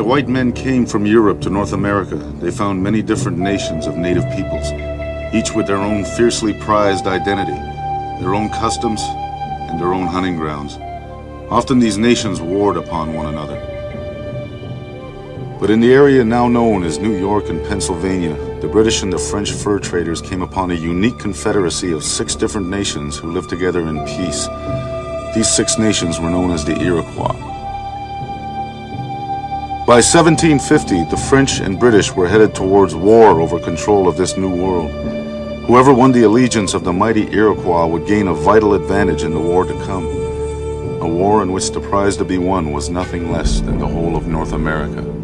the white men came from Europe to North America, they found many different nations of native peoples, each with their own fiercely prized identity, their own customs, and their own hunting grounds. Often these nations warred upon one another. But in the area now known as New York and Pennsylvania, the British and the French fur traders came upon a unique confederacy of six different nations who lived together in peace. These six nations were known as the Iroquois. By 1750, the French and British were headed towards war over control of this new world. Whoever won the allegiance of the mighty Iroquois would gain a vital advantage in the war to come. A war in which the prize to be won was nothing less than the whole of North America.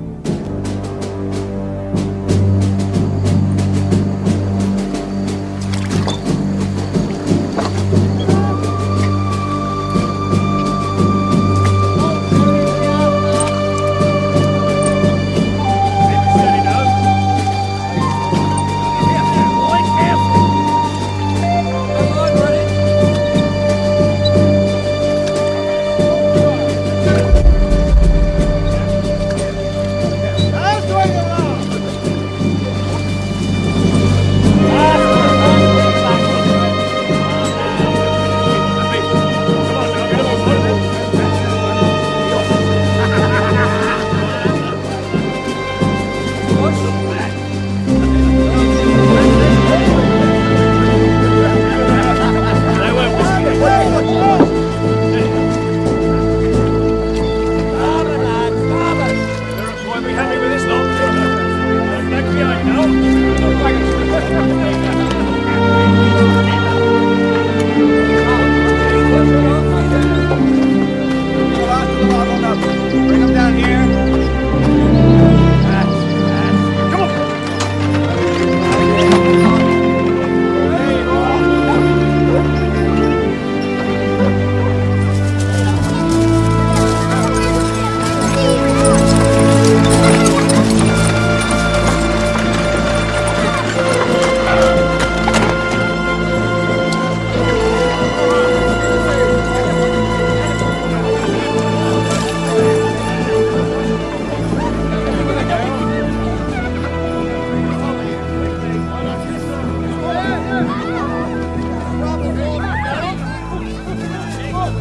We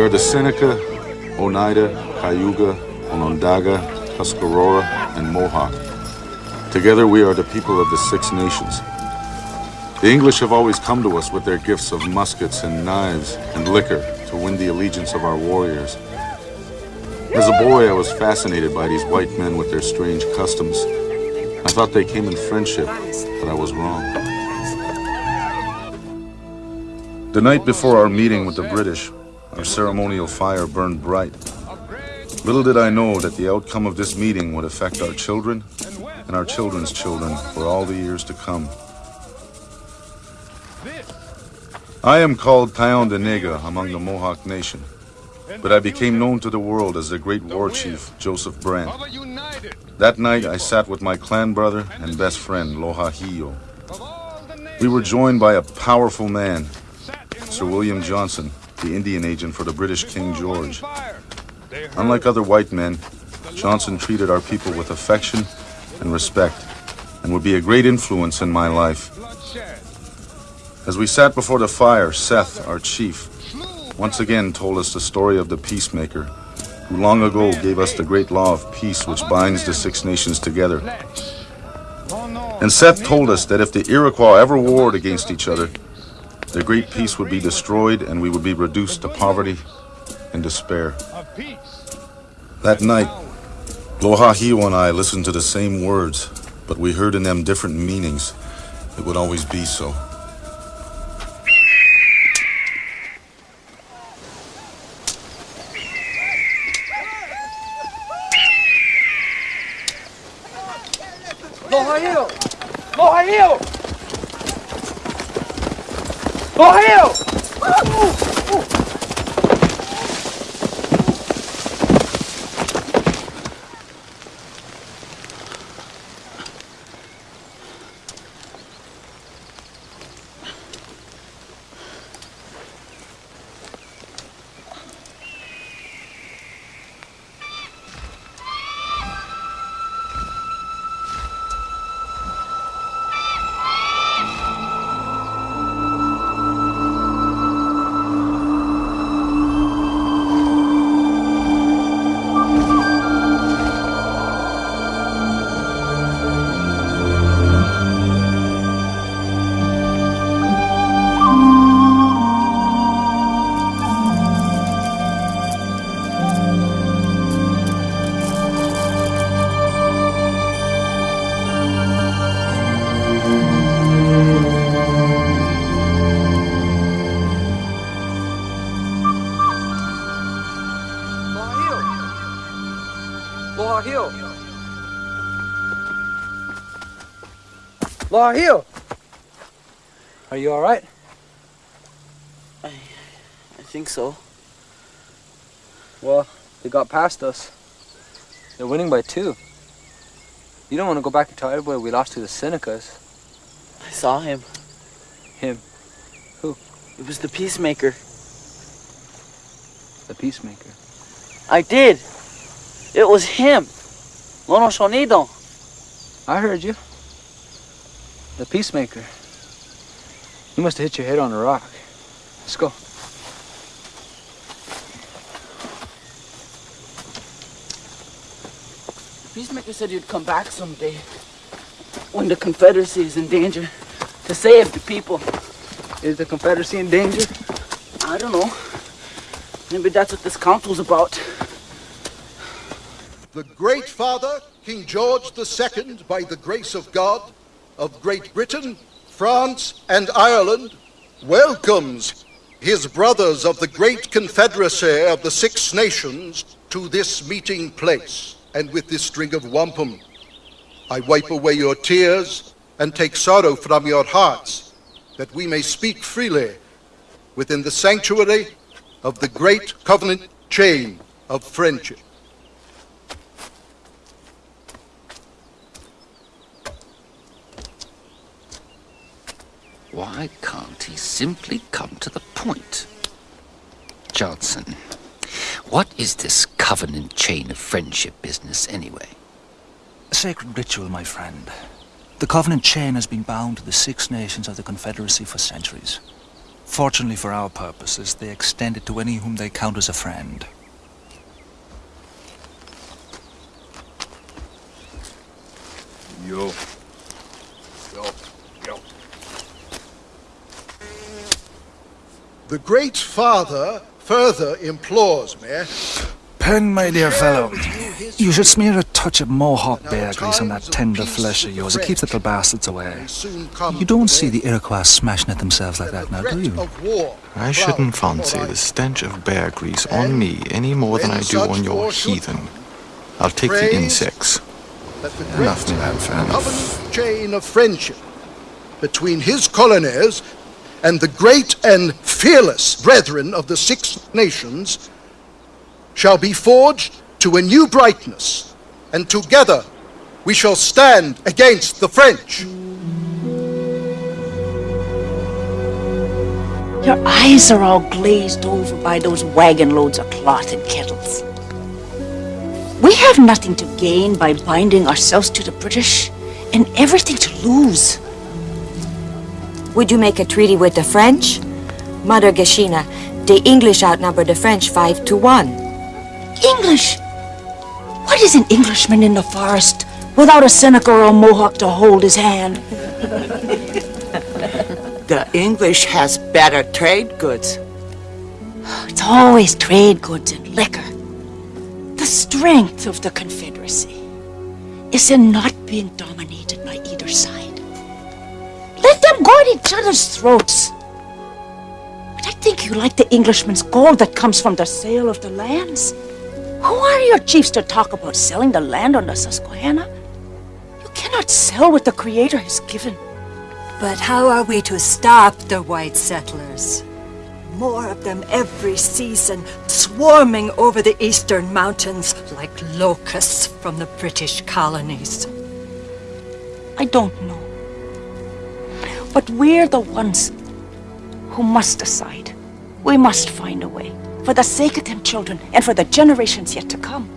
are the Seneca, Oneida, Cayuga, Onondaga, Tuscarora, and Mohawk. Together we are the people of the Six Nations. The English have always come to us with their gifts of muskets and knives and liquor to win the allegiance of our warriors. As a boy, I was fascinated by these white men with their strange customs. I thought they came in friendship, but I was wrong. The night before our meeting with the British, our ceremonial fire burned bright. Little did I know that the outcome of this meeting would affect our children and our children's children for all the years to come. I am called Thayendanegea among the Mohawk Nation, but I became known to the world as the great war chief, Joseph Brant. That night, I sat with my clan brother and best friend, Lohaheo. We were joined by a powerful man, Sir William Johnson, the Indian agent for the British King George. Unlike other white men, Johnson treated our people with affection and respect and would be a great influence in my life. As we sat before the fire, Seth, our chief, once again told us the story of the peacemaker, who long ago gave us the great law of peace which binds the Six Nations together. And Seth told us that if the Iroquois ever warred against each other, the great peace would be destroyed and we would be reduced to poverty and despair. That night, Lohaheo and I listened to the same words, but we heard in them different meanings. It would always be so. Lohaheo. Are you all right? I, I think so. Well, they got past us. They're winning by two. You don't want to go back and tell everybody we lost to the Senecas. I saw him. Him? Who? It was the peacemaker. The peacemaker. I did. It was him. Lono Sonido. I heard you. The peacemaker. You must have hit your head on a rock. Let's go. The peacemaker said you'd come back someday. When the Confederacy is in danger. To save the people. Is the Confederacy in danger? I don't know. Maybe that's what this council's about. The great father, King George II, by the grace of God, of Great Britain, France, and Ireland, welcomes his brothers of the great confederacy of the Six Nations to this meeting place. And with this string of wampum, I wipe away your tears and take sorrow from your hearts, that we may speak freely within the sanctuary of the great covenant chain of friendship. Why can't he simply come to the point? Johnson, what is this covenant chain of friendship business anyway? A sacred ritual, my friend. The covenant chain has been bound to the six nations of the Confederacy for centuries. Fortunately for our purposes, they extend it to any whom they count as a friend. Yo. Yo. Yo. The great father further implores me Pen, my dear fellow, you should smear a touch of mohawk bear grease on that tender flesh of yours. It keeps little bastards away. You don't see the Iroquois smashing at themselves like that now, do you? I shouldn't fancy the stench of bear grease on me any more than I do on your heathen. I'll take the insects. Enough, man, fair enough. covenant chain of friendship between his colonies and the great and fearless brethren of the Six Nations shall be forged to a new brightness, and together we shall stand against the French. Your eyes are all glazed over by those wagon loads of cloth and kettles. We have nothing to gain by binding ourselves to the British and everything to lose. Would you make a treaty with the French? Mother Gashina, the English outnumber the French five to one. English! What is an Englishman in the forest without a Seneca or a Mohawk to hold his hand? The English has better trade goods. It's always trade goods and liquor. The strength of the Confederacy is in not being dominated by either side. Them go at each other's throats. But I think you like the Englishman's gold that comes from the sale of the lands. Who are your chiefs to talk about selling the land on the Susquehanna? You cannot sell what the Creator has given. But how are we to stop the white settlers? More of them every season, swarming over the eastern mountains like locusts from the British colonies. I don't know. But we're the ones who must decide. We must find a way, for the sake of them children and for the generations yet to come.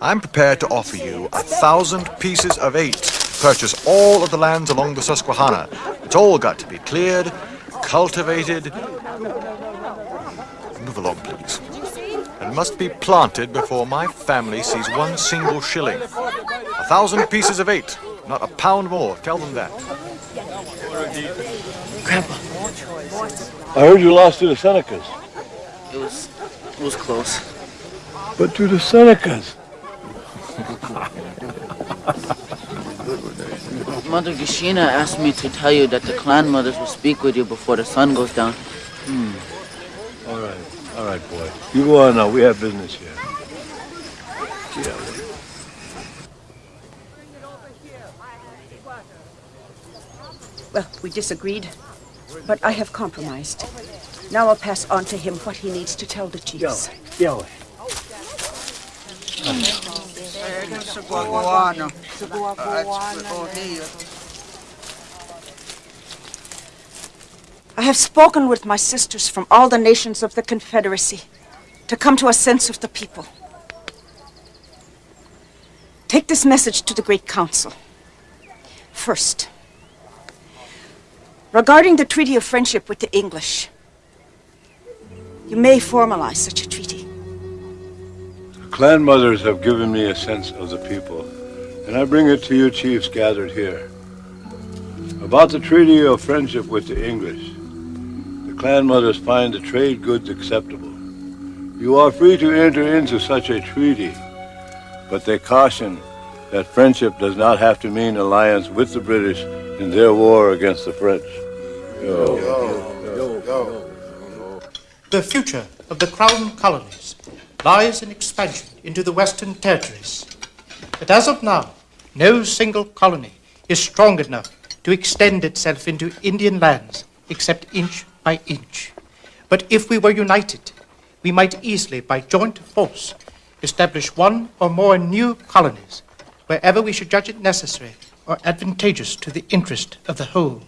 I'm prepared to offer you a thousand pieces of eight. to Purchase all of the lands along the Susquehanna. It's all got to be cleared, cultivated. Move along, please. It must be planted before my family sees one single shilling. A thousand pieces of eight, not a pound more. Tell them that. Grandpa, I heard you lost to the Senecas. it was it was close. But to the Senecas. Mother Gashina asked me to tell you that the clan mothers will speak with you before the sun goes down. Hmm. All right. All right, boy. You go on now. We have business here. Well, we disagreed, but I have compromised. Now I'll pass on to him what he needs to tell the chiefs. Yo. I have spoken with my sisters from all the nations of the Confederacy to come to a sense of the people. Take this message to the Great Council. First, regarding the Treaty of Friendship with the English, you may formalize such a treaty. The clan mothers have given me a sense of the people, and I bring it to you chiefs gathered here. About the Treaty of Friendship with the English, the clan mothers find the trade goods acceptable. You are free to enter into such a treaty, but they caution that friendship does not have to mean alliance with the British in their war against the French. The future of the Crown colonies lies in expansion into the Western territories. But as of now, no single colony is strong enough to extend itself into Indian lands except inch by inch. But if we were united, we might easily, by joint force, establish one or more new colonies wherever we should judge it necessary or advantageous to the interest of the whole.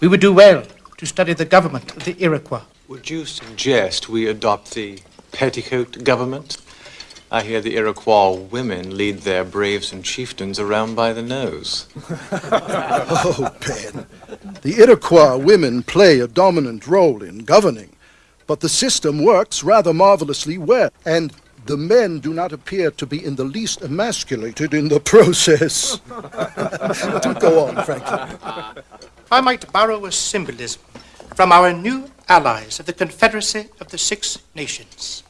We would do well to study the government of the Iroquois. Would you suggest we adopt the petticoat government? I hear the Iroquois women lead their braves and chieftains around by the nose. oh, Ben. The Iroquois women play a dominant role in governing, but the system works rather marvelously well, and the men do not appear to be in the least emasculated in the process. do go on, Franklin. I might borrow a symbolism from our new allies of the Confederacy of the Six Nations.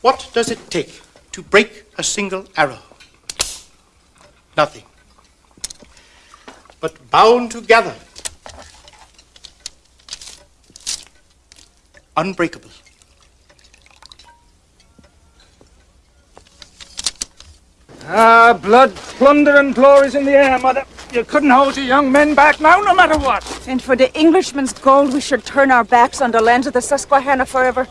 What does it take to break a single arrow? Nothing. But bound together, unbreakable. Ah, blood, plunder, and glory's in the air, mother. You couldn't hold your young men back now, no matter what. And for the Englishman's gold, we should turn our backs on the lands of the Susquehanna forever.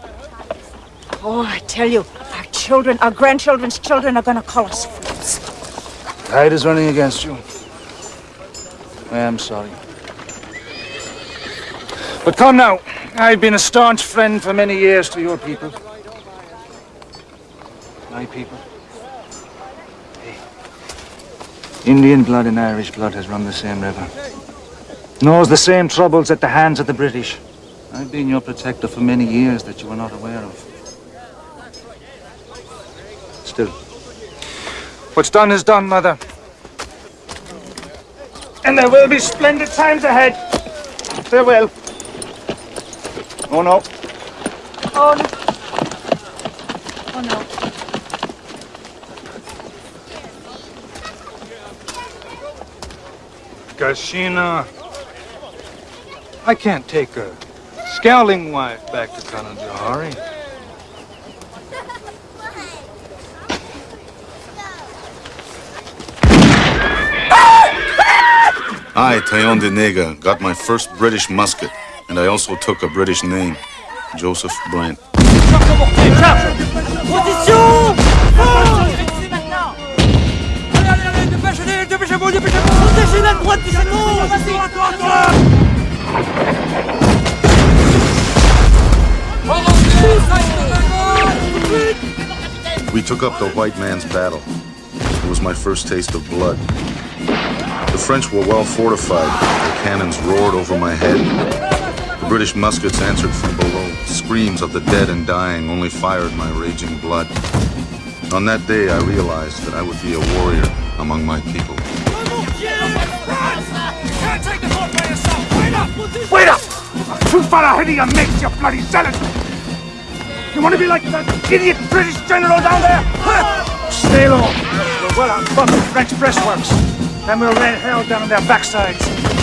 Oh, I tell you, our children, our grandchildren's children are gonna call us fools. Tide is running against you. I am sorry. But come now. I've been a staunch friend for many years to your people. My people. Indian blood and Irish blood has run the same river. Knows the same troubles at the hands of the British. I've been your protector for many years that you were not aware of. Still, what's done is done, Mother. And there will be splendid times ahead. Farewell. Oh, no. Oh, no. Kashina. I can't take a scowling wife back to Canajoharie. I, Thayendanegea, got my first British musket, and I also took a British name, Joseph Brant. We took up the white man's battle. It was my first taste of blood. The French were well fortified. Their cannons roared over my head. The British muskets answered from below. Screams of the dead and dying only fired my raging blood. On that day, I realized that I would be a warrior among my people. Wait up! Too far ahead of your mates, you bloody zealot! You want to be like that idiot British general down there? Stay low. We're well out above the French breastworks. Then we'll rain hell down on their backsides.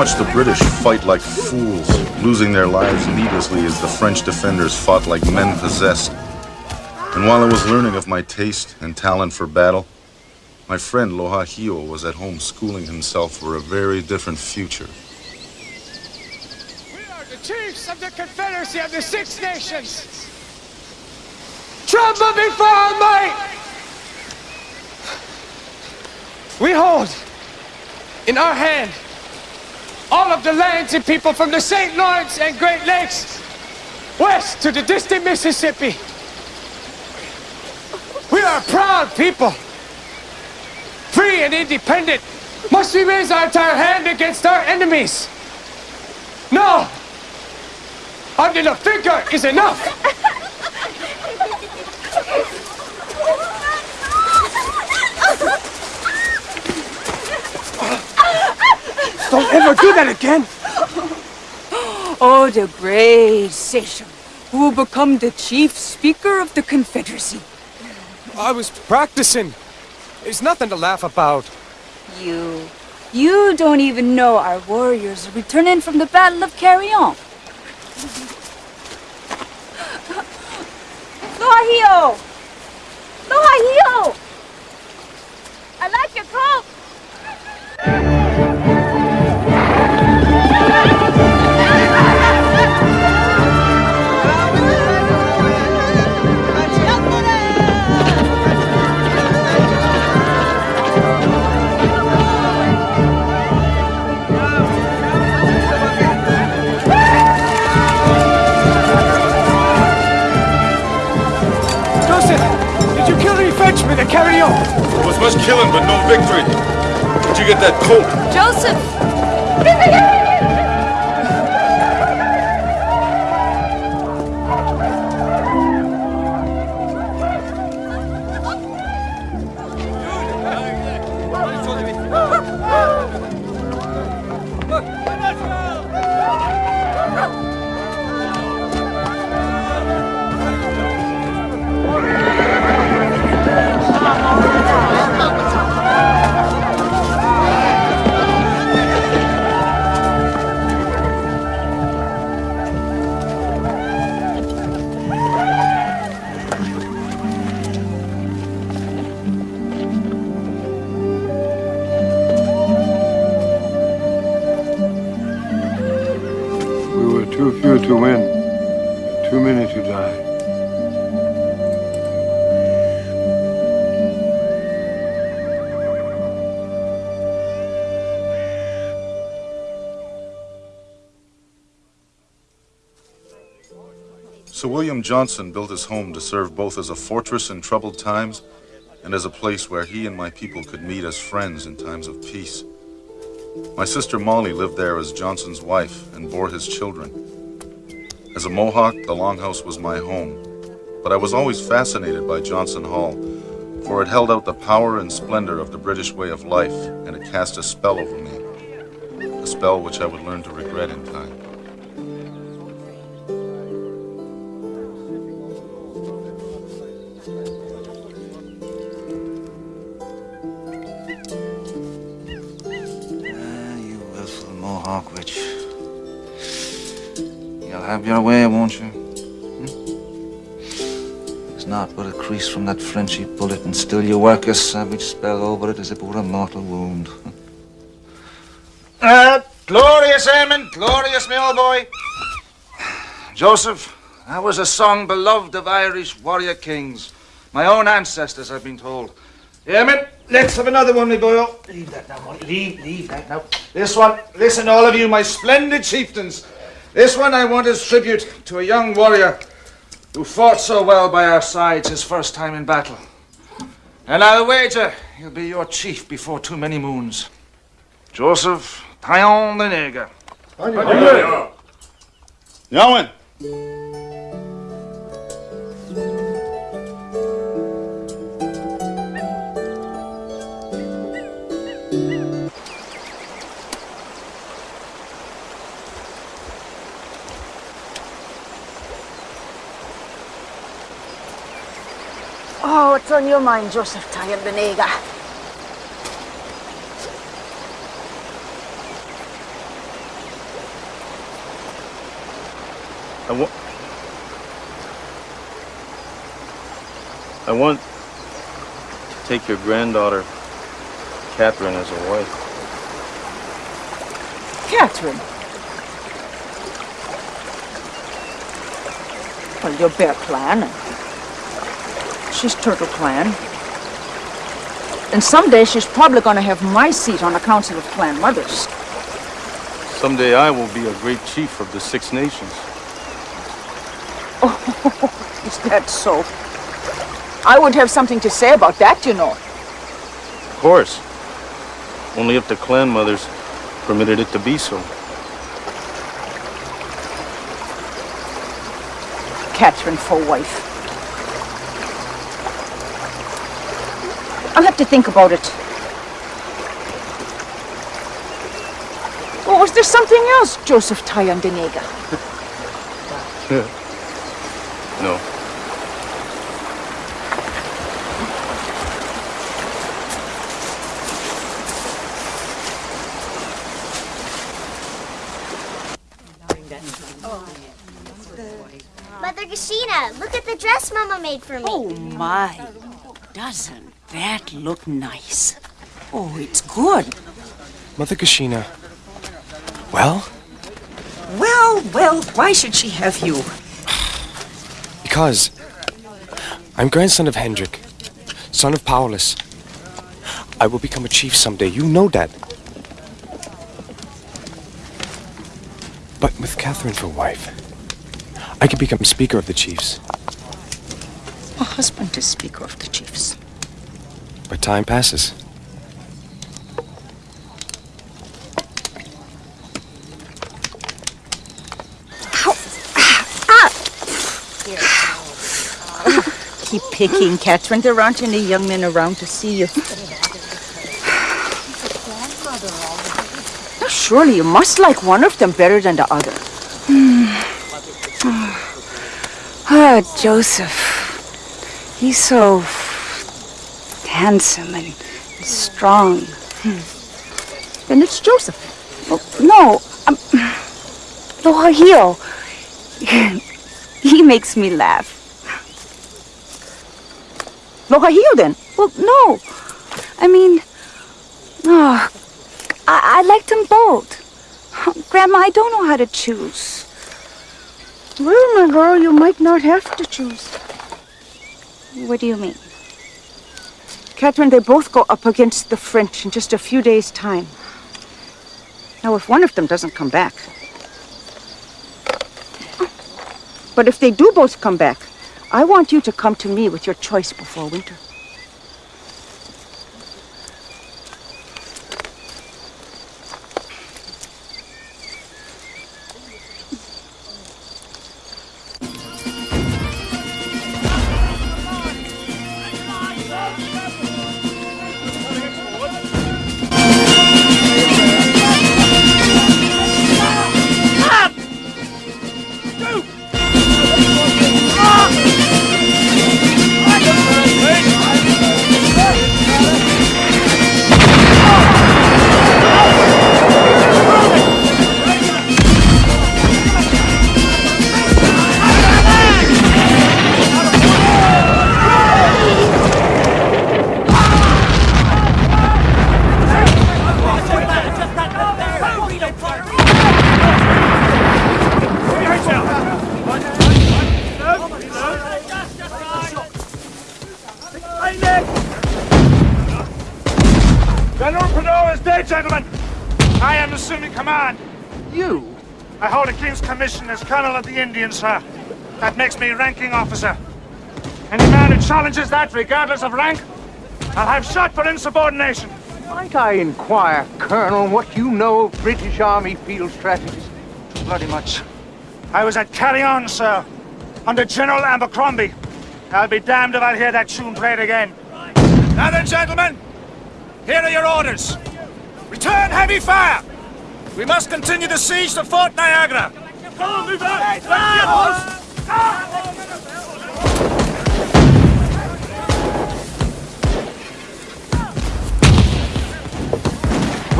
Watched the British fight like fools, losing their lives needlessly as the French defenders fought like men possessed. And while I was learning of my taste and talent for battle, my friend Lohaheo was at home schooling himself for a very different future. We are the chiefs of the Confederacy of the Six Nations. Tremble before our might! We hold in our hand all of the lands and people from the St. Lawrence and Great Lakes west to the distant Mississippi. We are proud people, free and independent. Must we raise our entire hand against our enemies? No! Under the finger is enough! Don't ever do that again! Oh, the great Session, who will become the chief speaker of the Confederacy. I was practicing. There's nothing to laugh about. You... You don't even know our warriors are returning from the Battle of Carillon. Lohio! Lohio! I like your coat! Frenchmen? There was much killing, but no victory. Did you get that colt? Joseph! Johnson built his home to serve both as a fortress in troubled times and as a place where he and my people could meet as friends in times of peace. My sister Molly lived there as Johnson's wife and bore his children. As a Mohawk, the Longhouse was my home, but I was always fascinated by Johnson Hall, for it held out the power and splendor of the British way of life, and it cast a spell over me, a spell which I would learn to regret in time. Your way, won't you? Hmm? It's not but a crease from that Frenchy bullet, and still you work your savage spell over it as if it were a mortal wound. Ah, glorious, Eamon, glorious, my old boy. Joseph, that was a song beloved of Irish warrior kings. My own ancestors, I've been told. Eamon, let's have another one, my boy. Leave that now, Molly. Leave, leave that now. This one, listen, all of you, my splendid chieftains. This one I want as tribute to a young warrior who fought so well by our sides his first time in battle. And I'll wager he'll be your chief before too many moons. Joseph Thayendanegea. Yawen! Oh, what's on your mind, Joseph Thayendanegea? I want... I want to take your granddaughter, Catherine, as a wife. Catherine? Well, you're bare planning. She's Turtle Clan. And someday she's probably gonna have my seat on the Council of Clan Mothers. Someday I will be a great chief of the Six Nations. Oh, is that so? I would have something to say about that, you know. Of course. Only if the clan mothers permitted it to be so. Catherine for wife. I'll have to think about it. Or was there something else, Joseph Thayendanegea? no. Mother Gashina, look at the dress Mama made for me. Oh, my. Doesn't that look nice? Oh, it's good. Mother Kashina. Well? Well, well, why should she have you? Because I'm grandson of Hendrik, son of Paulus. I will become a chief someday. You know that. But with Catherine for wife, I could become speaker of the chiefs. A husband is speaker of the chiefs. But time passes. Keep picking, Catherine. There aren't any young men around to see you. Surely you must like one of them better than the other. Ah, Joseph. He's so handsome and strong. Then it's Joseph. Oh, no, um, he makes me laugh. Lojillo, then? Well, no. I mean, oh, I, I like them both. Grandma, I don't know how to choose. Well, my girl, you might not have to choose. What do you mean? Catherine, they both go up against the French in just a few days' time. Now, if one of them doesn't come back. But if they do both come back, I want you to come to me with your choice before winter. As colonel of the Indians, sir. That makes me ranking officer. Any man who challenges that, regardless of rank, I'll have shot for insubordination. Might I inquire, Colonel, what you know of British Army field strategies? Bloody much. I was at Carillon, sir, under General Abercrombie. I'll be damned if I'll hear that tune played again. Now then, gentlemen, here are your orders. Return heavy fire! We must continue the siege to Fort Niagara.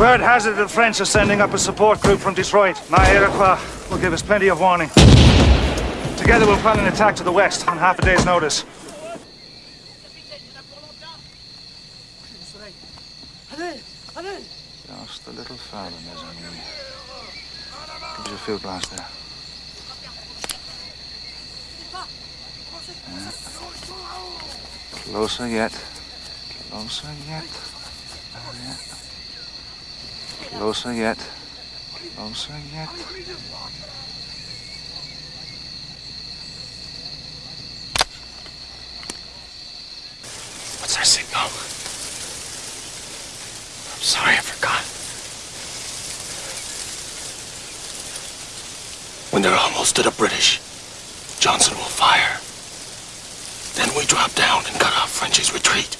Word has it the French are sending up a support group from Detroit. My Iroquois will give us plenty of warning. Together we'll plan an attack to the west on half a day's notice. Just a little further, amis. Give you a field glass there. Closer yet. Closer yet. Closer yet. Closer yet. What's our signal? I'm sorry, I forgot. When they're almost to the British, Johnson will fire. Then we drop down and cut off French's retreat.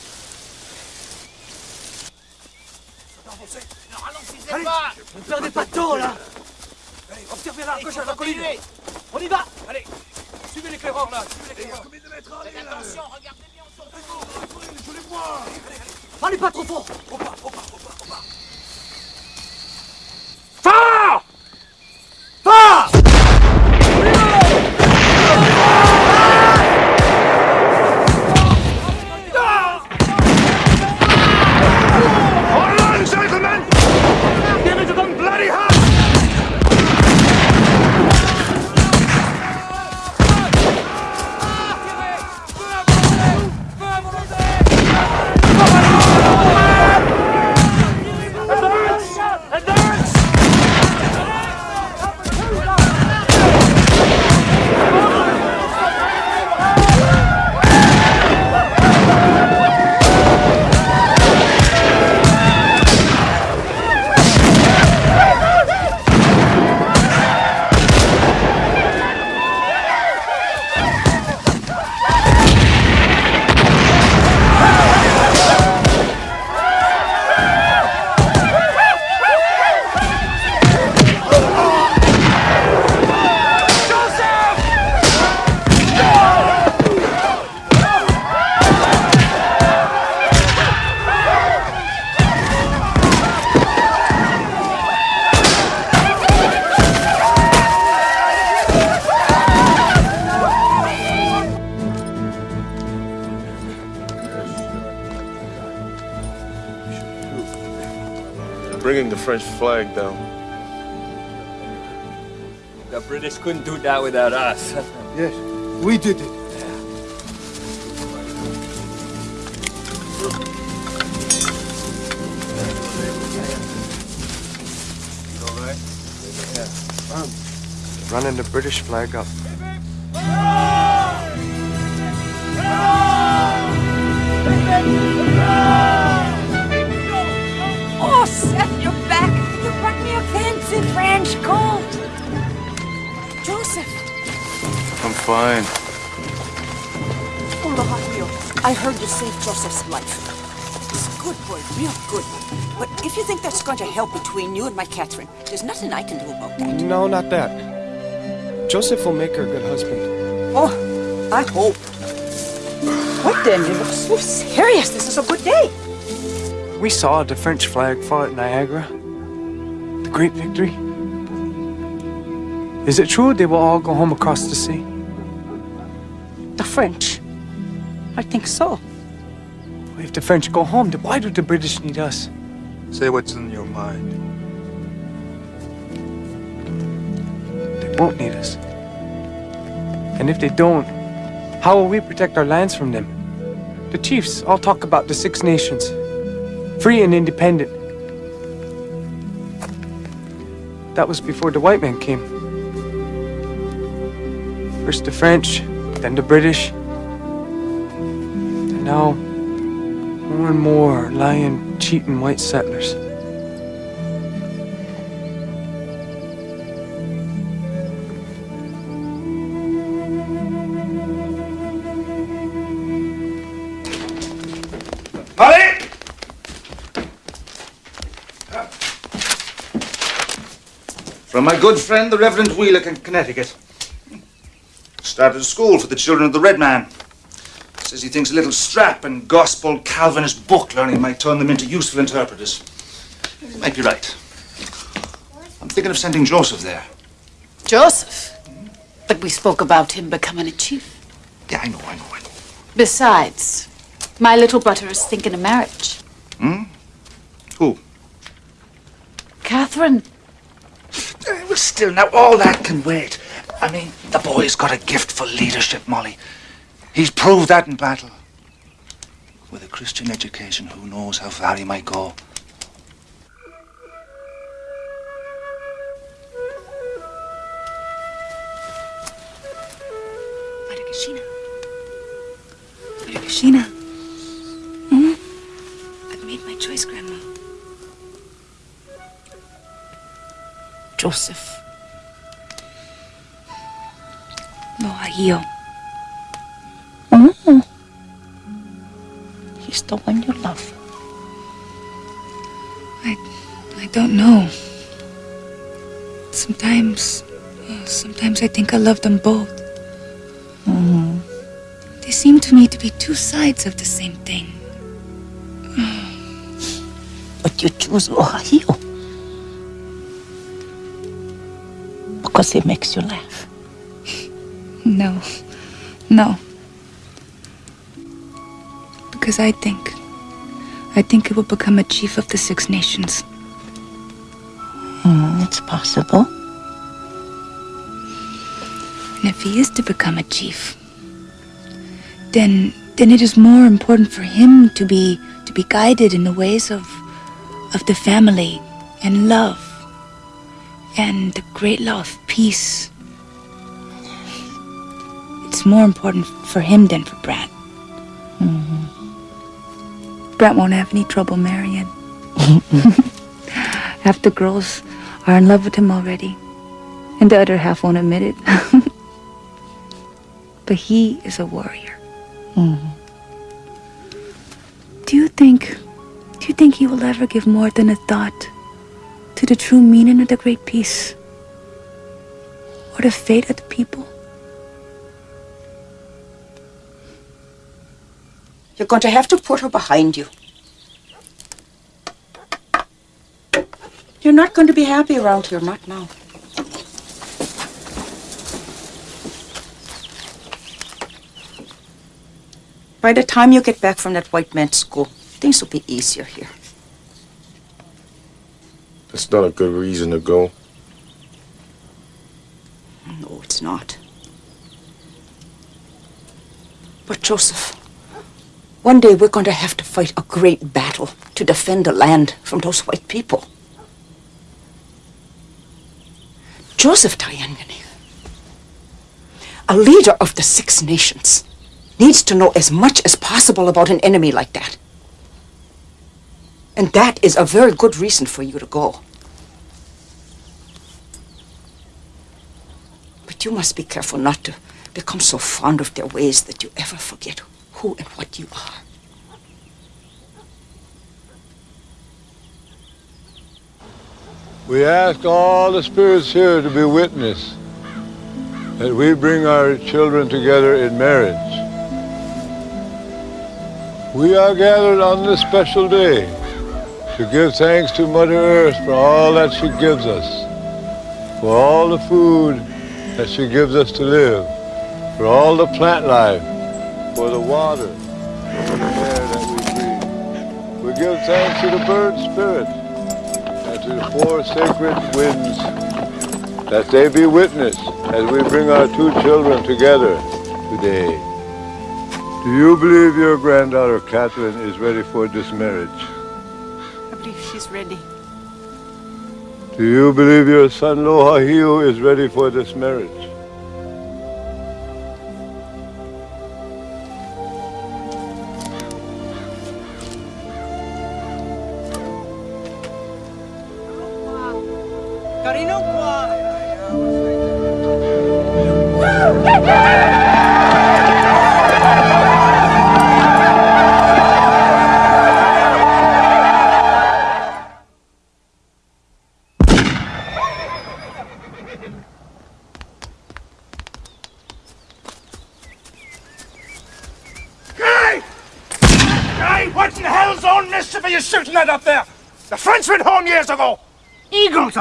Allez, ne perdez pas de temps là. Observez là, à gauche à la colline. On y va. Allez, suivez l'éclaireur là, suivez l'éclaireur Attention, regardez bien autour de vous. Je les vois. Allez, pas trop fort. Au pas, au pas, au pas, au pas Fort French flag down. The British couldn't do that without us. Yes, we did it. Running the British flag up. Brought me a French coat. Joseph. I'm fine. Oh, the. I heard you saved Joseph's life. He's a good boy, real good. But if you think that's going to help between you and my Catherine, there's nothing I can do about that. No, not that. Joseph will make her a good husband. Oh, I hope. What then? You look so serious. This is a good day. We saw the French flag fall at Niagara. The great victory. Is it true they will all go home across the sea? The French. I think so. If the French go home, then why do the British need us? Say what's in your mind. They won't need us. And if they don't, how will we protect our lands from them? The chiefs all talk about the Six Nations, free and independent. That was before the white man came. First the French, then the British. And now, more and more lying, cheating white settlers. From my good friend, the Reverend Wheelock in Connecticut. Started a school for the children of the Red Man. Says he thinks a little strap and gospel Calvinist book learning might turn them into useful interpreters. He might be right. I'm thinking of sending Joseph there. Joseph? But we spoke about him becoming a chief. Yeah, I know, I know, I know. Besides, my little brother is thinking of marriage. Hmm? Who? Catherine. Well, still, now all that can wait. I mean, the boy's got a gift for leadership, Molly. He's proved that in battle. With a Christian education, who knows how far he might go. Joseph. Lohaheo. Mm. He's the one you love. I, I don't know. Sometimes, oh, sometimes I think I love them both. Mm -hmm. They seem to me to be two sides of the same thing. But you choose Ohio. Because it makes you laugh. No, no. Because I think, I think he will become a chief of the Six Nations. Mm, it's possible. And if he is to become a chief, then then it is more important for him to be to be guided in the ways of of the family and love and the great of peace. It's more important for him than for Brad. Mm-hmm. Brad won't have any trouble marrying. half the girls are in love with him already, and the other half won't admit it. but he is a warrior. Mm-hmm. Do you think, do you think he will ever give more than a thought to the true meaning of the Great Peace? Or the fate of the people? You're going to have to put her behind you. You're not going to be happy around here, not now. By the time you get back from that white man's school, things will be easier here. That's not a good reason to go. No, it's not. But Joseph, one day we're going to have to fight a great battle to defend the land from those white people. Joseph Thayendanegea, a leader of the Six Nations, needs to know as much as possible about an enemy like that. And that is a very good reason for you to go. But you must be careful not to become so fond of their ways that you ever forget who and what you are. We ask all the spirits here to be witness that we bring our children together in marriage. We are gathered on this special day to give thanks to Mother Earth for all that she gives us, for all the food that she gives us to live, for all the plant life, for the water, for the air that we breathe. We give thanks to the bird spirit and to the four sacred winds, that they be witness as we bring our two children together today. Do you believe your granddaughter Catherine is ready for this marriage? I believe she's ready. Do you believe your son Lohaheo is ready for this marriage?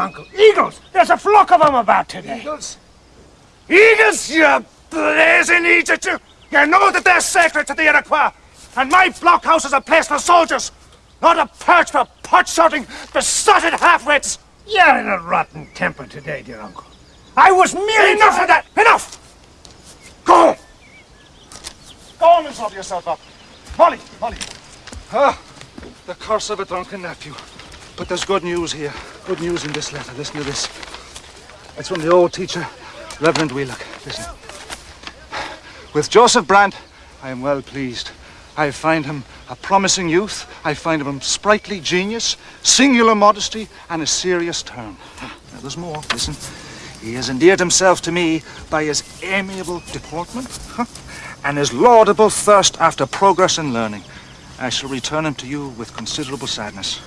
Uncle, eagles. There's a flock of them about today. Eagles? Eagles, you blazing idiot, you! You know that they're sacred to the Iroquois, and my blockhouse is a place for soldiers, not a perch for pot-shotting, besotted half-wits! You're in a rotten temper today, dear uncle. I was merely... Enough of that! Enough! Go! Go on and sort yourself up. Molly, Molly. Ah, the curse of a drunken nephew. But there's good news here. Good news in this letter. Listen to this. It's from the old teacher, Reverend Wheelock. Listen. With Joseph Brant, I am well pleased. I find him a promising youth. I find him sprightly genius, singular modesty, and a serious turn. Now, there's more. Listen. He has endeared himself to me by his amiable deportment and his laudable thirst after progress and learning. I shall return him to you with considerable sadness.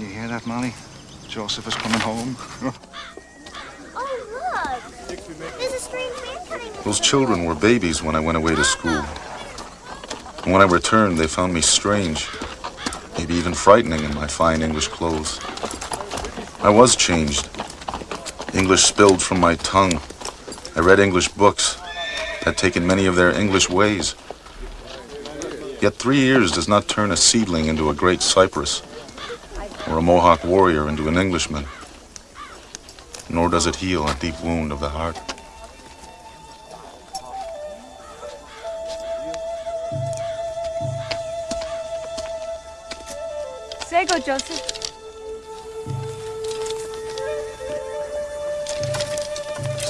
You hear that, Molly? Joseph is coming home. Oh, look! There's a strange man coming. Those children were babies when I went away to school. And when I returned, they found me strange, maybe even frightening in my fine English clothes. I was changed. English spilled from my tongue. I read English books, had taken many of their English ways. Yet three years does not turn a seedling into a great cypress, or a Mohawk warrior into an Englishman, nor does it heal a deep wound of the heart. Sago, Joseph.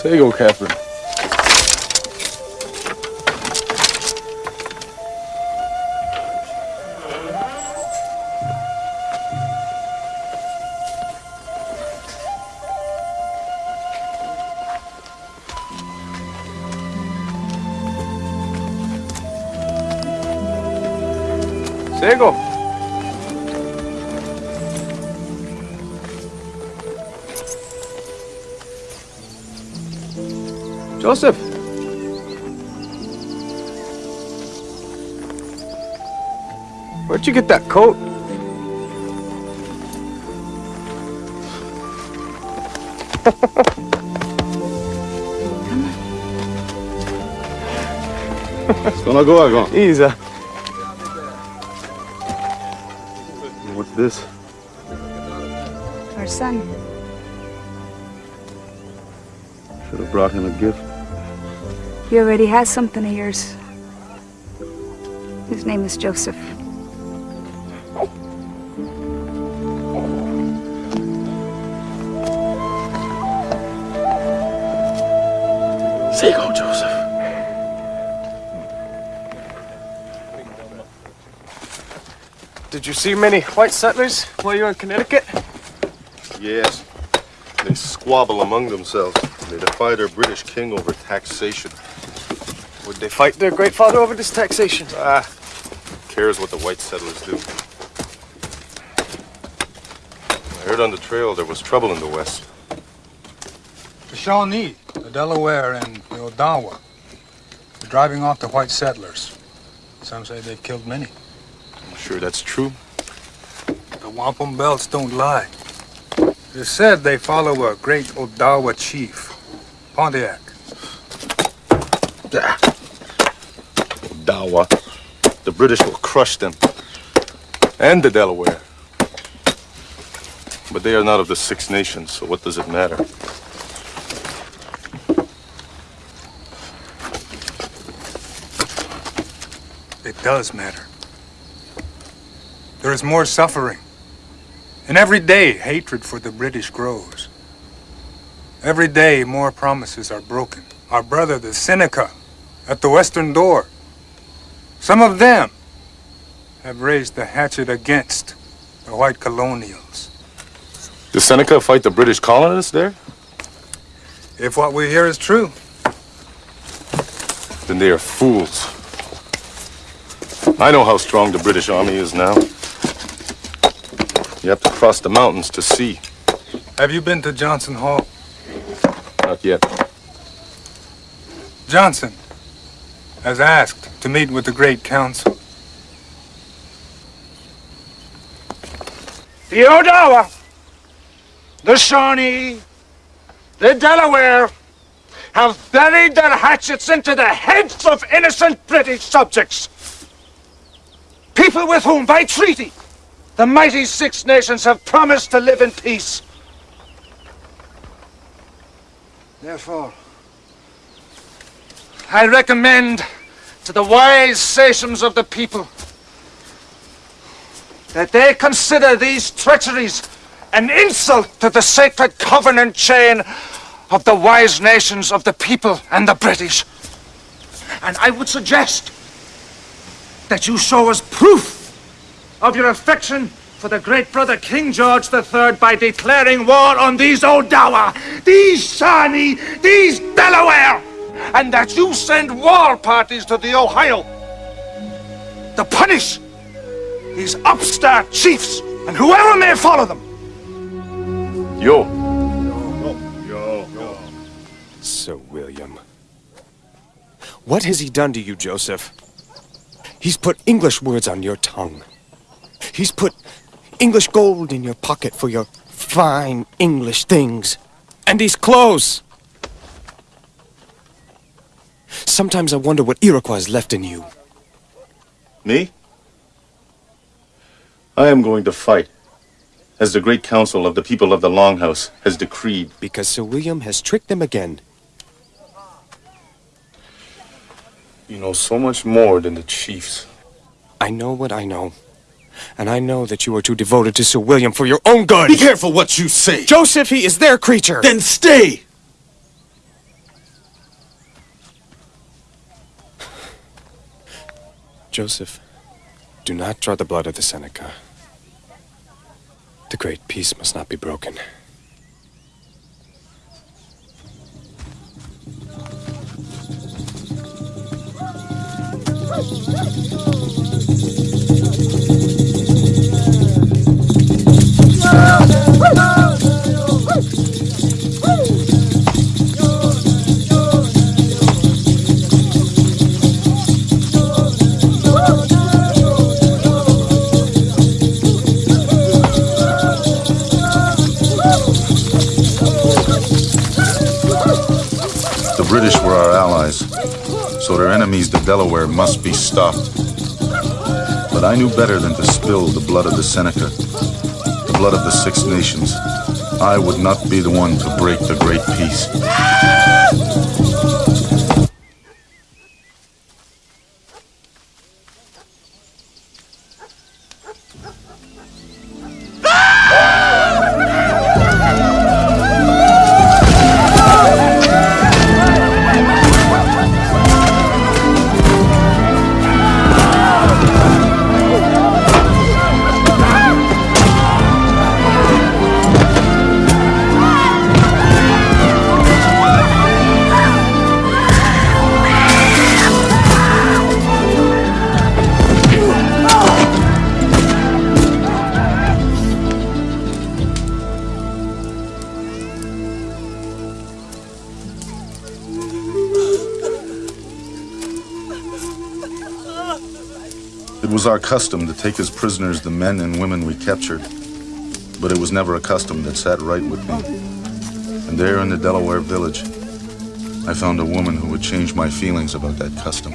Sago, Catherine. Where'd you get that coat? Skål gå ögon. Isa. What's this? Our son. Should have brought him a gift. He already has something of yours. His name is Joseph. See many white settlers while you're in Connecticut? Yes. They squabble among themselves. They defy their British king over taxation. Would they fight their great father over this taxation? Ah, who cares what the white settlers do? I heard on the trail there was trouble in the west. The Shawnee, the Delaware, and the Odawa are driving off the white settlers. Some say they've killed many. I'm sure that's true. Wampum belts don't lie. It is said they follow a great Odawa chief, Pontiac. Odawa. The British will crush them. And the Delaware. But they are not of the Six Nations, so what does it matter? It does matter. There is more suffering. And every day, hatred for the British grows. Every day, more promises are broken. Our brother, the Seneca, at the western door. Some of them have raised the hatchet against the white colonials. Does Seneca fight the British colonists there? If what we hear is true, Then they are fools. I know how strong the British army is now. You have to cross the mountains to see. have you been to Johnson Hall? Not yet. Johnson has asked to meet with the Great Council. The Odawa, the Shawnee, the Delaware, have buried their hatchets into the heads of innocent British subjects. People with whom, by treaty, the mighty Six Nations have promised to live in peace. Therefore, I recommend to the wise sachems of the people that they consider these treacheries an insult to the sacred covenant chain of the wise nations of the people and the British. And I would suggest that you show us proof of your affection for the great brother King George III by declaring war on these Odawa, these Shawnee, these Delaware, and that you send war parties to the Ohio to punish these upstart chiefs and whoever may follow them. Yo. Yo. Yo. Yo. Sir William. What has he done to you, Joseph? He's put English words on your tongue. He's put English gold in your pocket for your fine English things. And these clothes. Sometimes I wonder what Iroquois is left in you. Me? I am going to fight, as the great council of the people of the Longhouse has decreed. Because Sir William has tricked them again. You know so much more than the chiefs. I know what I know. And I know that you are too devoted to Sir William for your own good. Be careful what you say. Joseph, he is their creature. Then stay. Joseph, do not draw the blood of the Seneca. The great peace must not be broken. I knew better than to spill the blood of the Seneca, the blood of the Six Nations. I would not be the one to break the Great Peace. Custom to take as prisoners the men and women we captured, but it was never a custom that sat right with me. And there in the Delaware village, I found a woman who would change my feelings about that custom.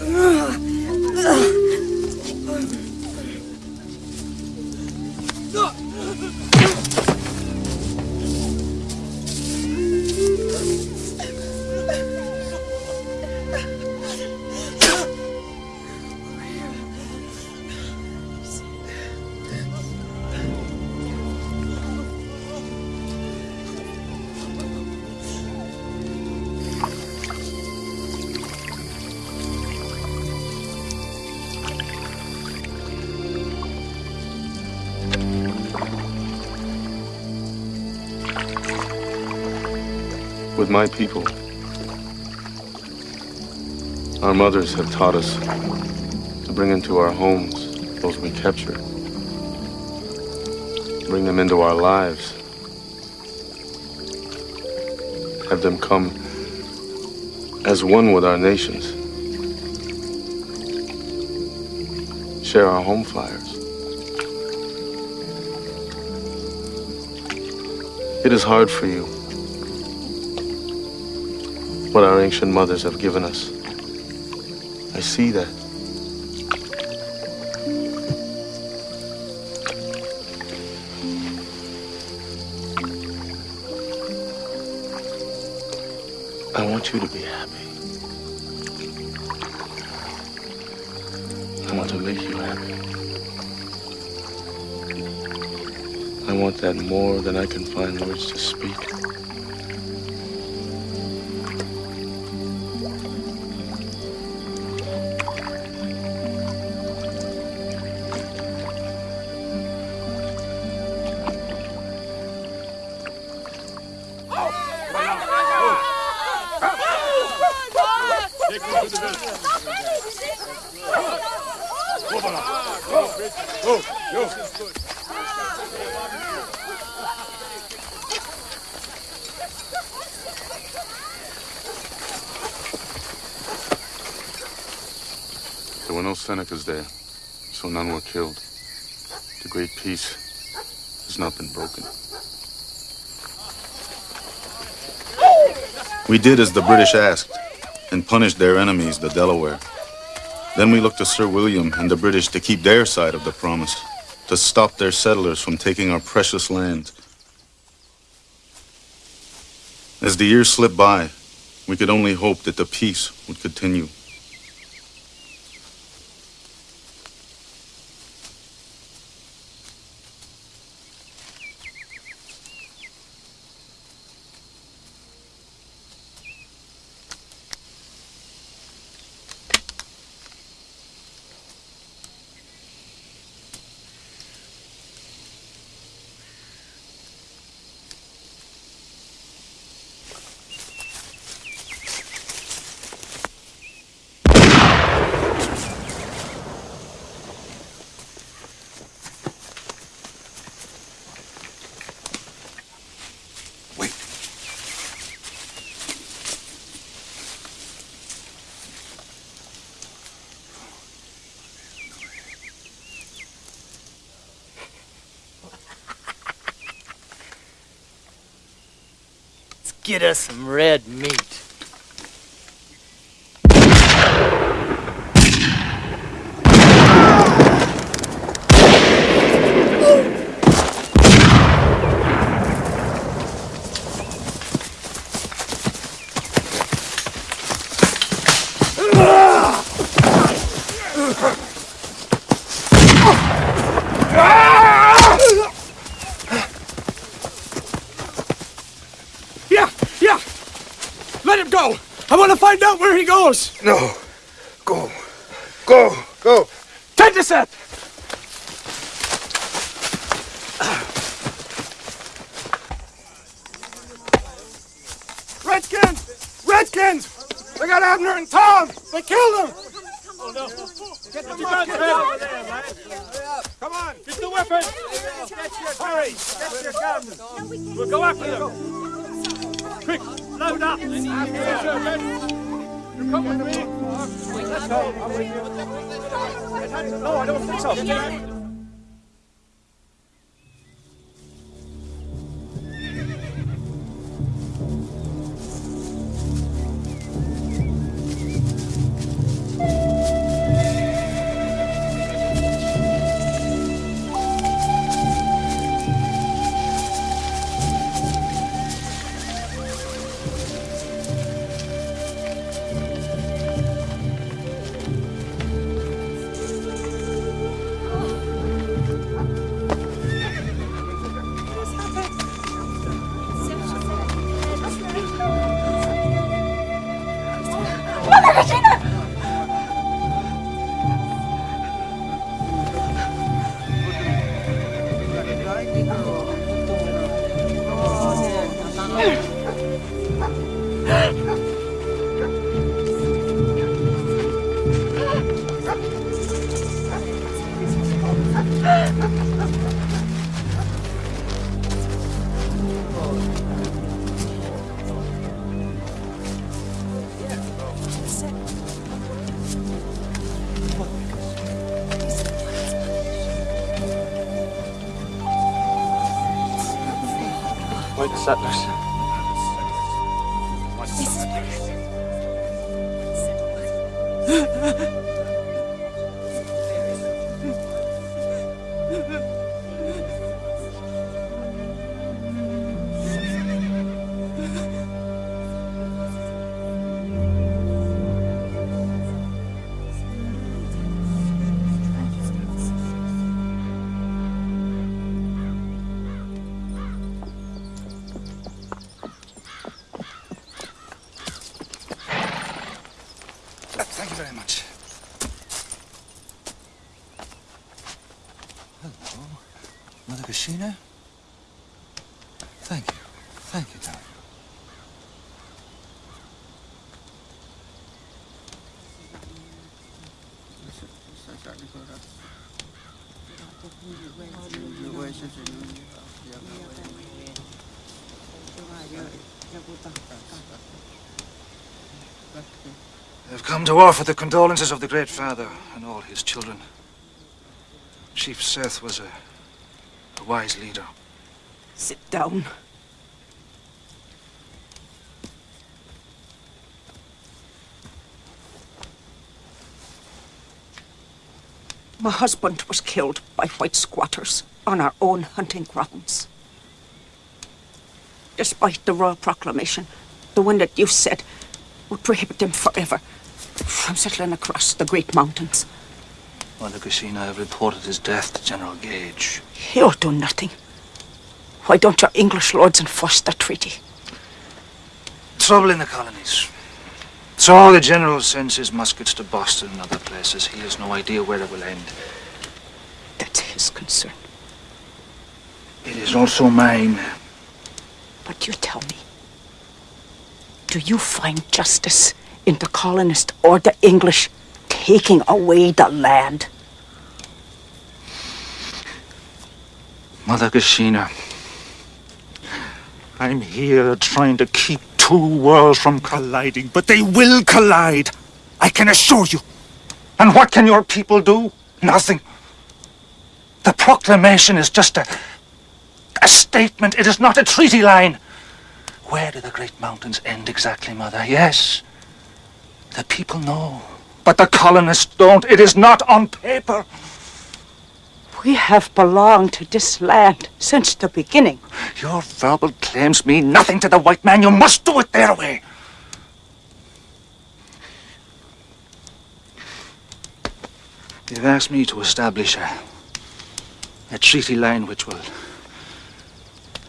My people, our mothers have taught us to bring into our homes those we capture, bring them into our lives, have them come as one with our nations, share our home fires. It is hard for you. What our ancient mothers have given us. I see that. I want you to be happy. I want to make you happy. I want that more than I can find words to speak. We did as the British asked and punished their enemies, the Delaware. Then we looked to Sir William and the British to keep their side of the promise, to stop their settlers from taking our precious land. As the years slipped by, we could only hope that the peace would continue. Let's get us some red meat. Yeah, yeah. Let him go. I want to find out where he goes. No. I settlers. Thank you very much. Hello, Mother Kashina. Thank you. Thank you, darling. I've come to offer the condolences of the Great Father and all his children. Chief Seth was a, a wise leader. Sit down. My husband was killed by white squatters on our own hunting grounds. Despite the royal proclamation, the one that you said would prohibit them forever from settling across the Great Mountains. Mother Kashina, I've reported his death to General Gage. He'll do nothing. Why don't your English lords enforce the treaty? Trouble in the colonies. So the general sends his muskets to Boston and other places. He has no idea where it will end. That's his concern. It is also mine. But you tell me, do you find justice in the colonists or the English taking away the land? Mother Kashina, I'm here trying to keep two worlds from colliding, but they will collide. I can assure you. And what can your people do? Nothing. The proclamation is just a, a statement. It is not a treaty line. Where do the great mountains end exactly, Mother? Yes. The people know. But the colonists don't. It is not on paper. We have belonged to this land since the beginning. Your verbal claims mean nothing to the white man. You must do it their way. They've asked me to establish a, a treaty line which will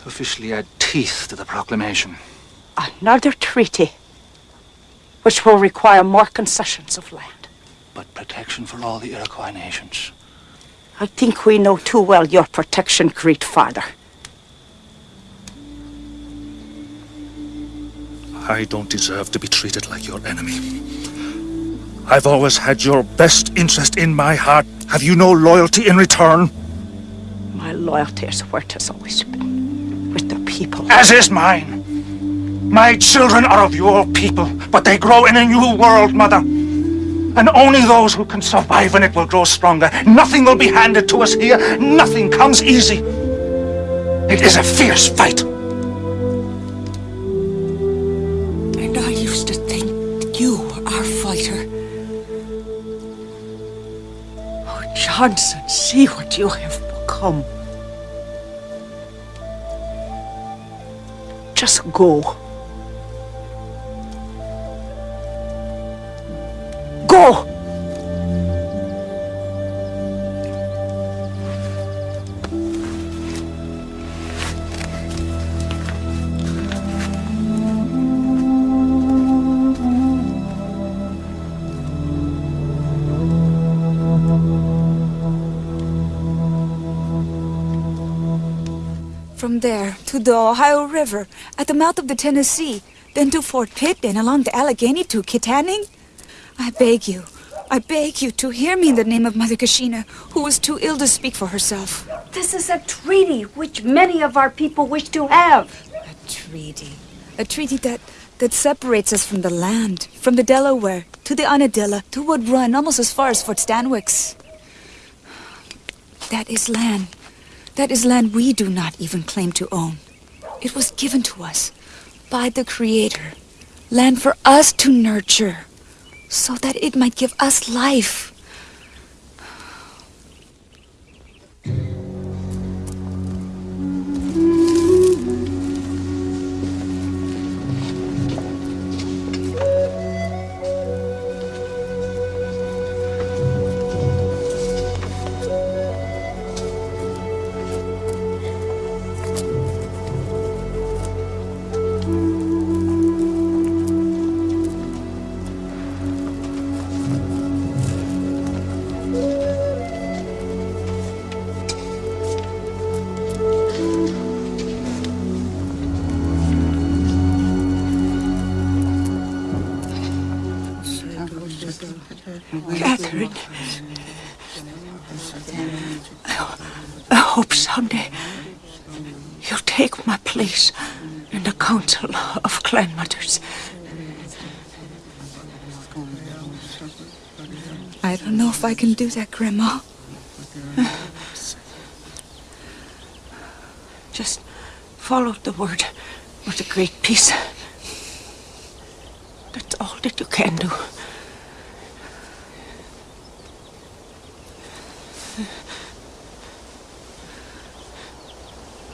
officially add teeth to the proclamation. Another treaty, which will require more concessions of land. But protection for all the Iroquois nations. I think we know too well your protection, great father. I don't deserve to be treated like your enemy. I've always had your best interest in my heart. Have you no loyalty in return? My loyalty is where it has always been, with the people. As is mine. My children are of your people, but they grow in a new world, Mother. And only those who can survive in it will grow stronger. Nothing will be handed to us here. Nothing comes easy. It is a fierce fight. And I used to think you were our fighter. Oh, Johnson, see what you have become. Just go. Go! From there to the Ohio River at the mouth of the Tennessee, then to Fort Pitt, then along the Allegheny to Kittanning. I beg you, I beg you to hear me in the name of Mother Kashina, who was too ill to speak for herself. This is a treaty which many of our people wish to have. A treaty. A treaty that, that separates us from the land, from the Delaware, to the Unadilla, to Wood Run, almost as far as Fort Stanwix. That is land. That is land we do not even claim to own. It was given to us by the Creator. Land for us to nurture. So that it might give us life. I can do that, Grandma. Just follow the word with a great peace. That's all that you can do.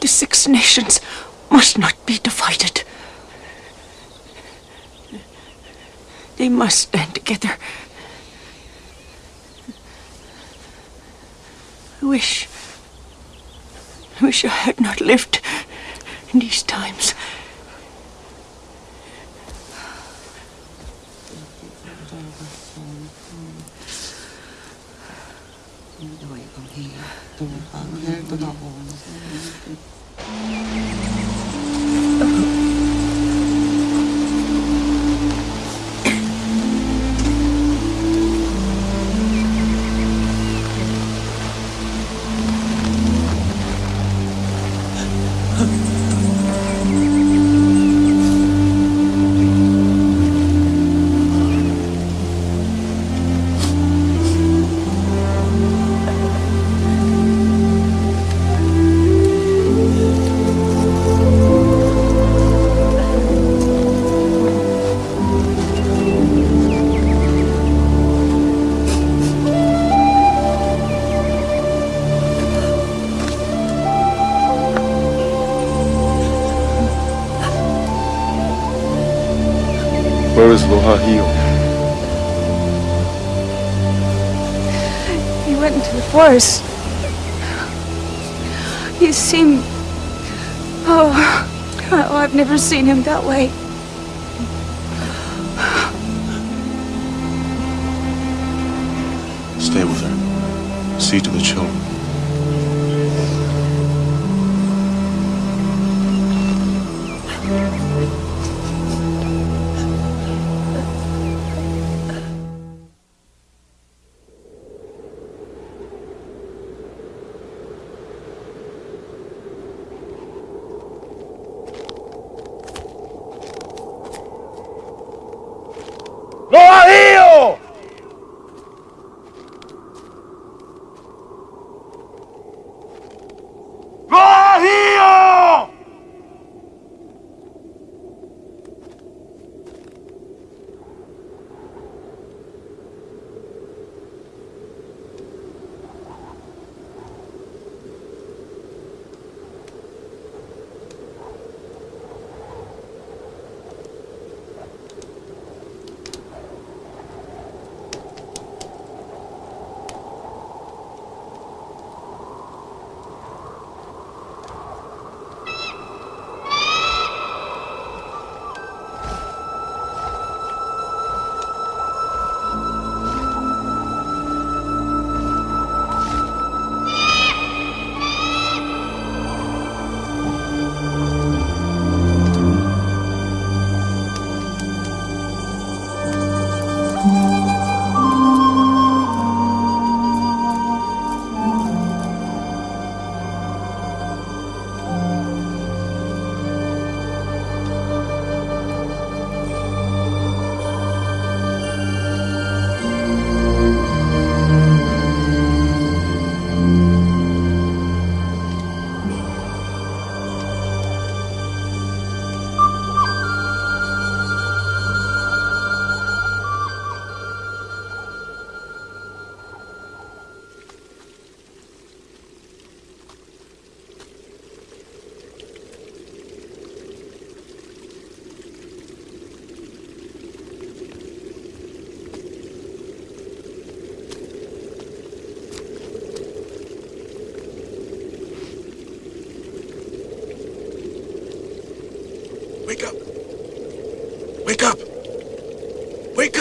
The Six Nations must not be divided. They must stand together. I wish. I wish I had not lived in these times. Lohaheo? He went into the forest. He seemed. Oh, oh, I've never seen him that way. Stay with her. See to the children.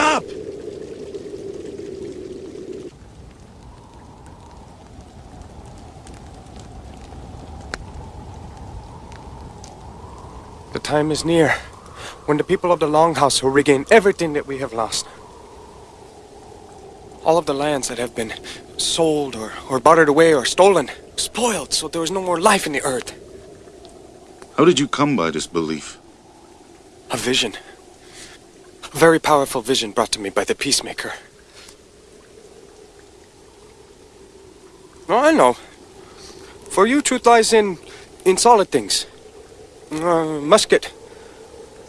Up! The time is near when the people of the Longhouse will regain everything that we have lost. All of the lands that have been sold or, or bartered away or stolen, spoiled, so there is no more life in the earth. How did you come by this belief? A vision. A very powerful vision brought to me by the Peacemaker. Oh, I know. For you, truth lies in, in solid things. A musket,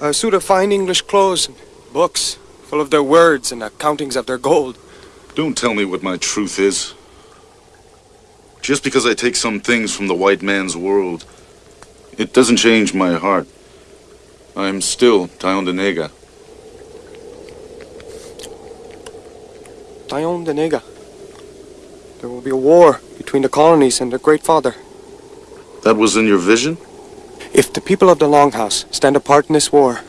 a suit of fine English clothes, and books full of their words and accountings of their gold. Don't tell me what my truth is. Just because I take some things from the white man's world, it doesn't change my heart. I'm still Thayendanegea. Thayendanegea. There will be a war between the colonies and the Great Father. That was in your vision? If the people of the Longhouse stand apart in this war,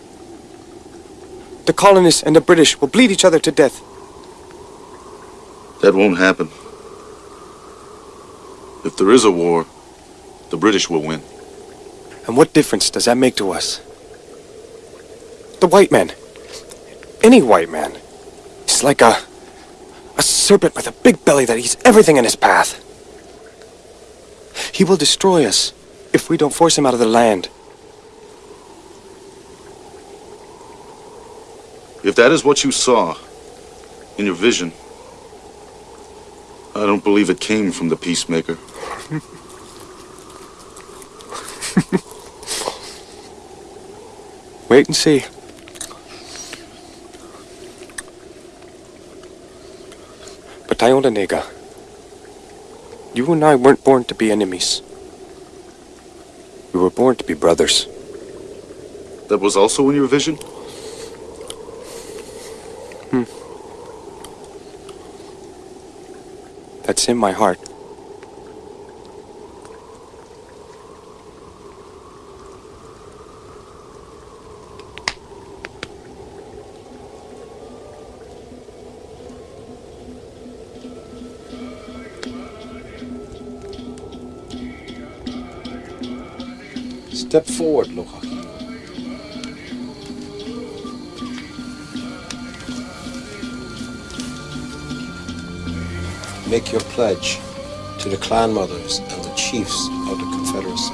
the colonists and the British will bleed each other to death. That won't happen. If there is a war, the British will win. And what difference does that make to us? The white man, any white man, is like a, a serpent with a big belly that eats everything in his path. He will destroy us if we don't force him out of the land. If that is what you saw in your vision, I don't believe it came from the Peacemaker. Wait and see. Thayendanegea, you and I weren't born to be enemies. We were born to be brothers. That was also in your vision? Hmm. That's in my heart. Step forward, Lohaheo. Make your pledge to the clan mothers and the chiefs of the Confederacy.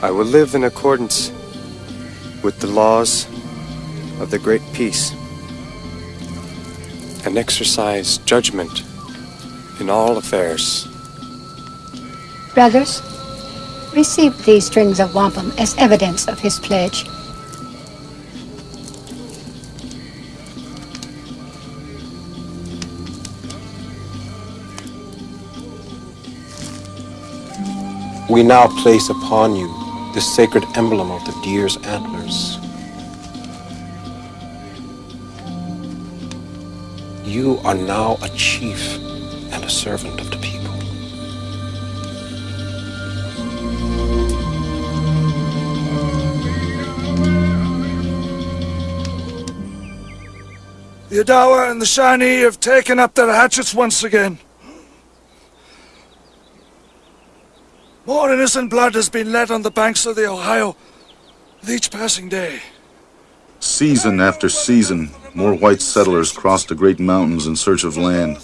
I will live in accordance with the laws of the Great Peace and exercise judgment in all affairs. Brothers, receive these strings of wampum as evidence of his pledge. We now place upon you the sacred emblem of the deer's antlers. You are now a chief and a servant of the people. The Adawa and the Shawnee have taken up their hatchets once again. More innocent blood has been let on the banks of the Ohio with each passing day. Season after season, more white settlers crossed the great mountains in search of land.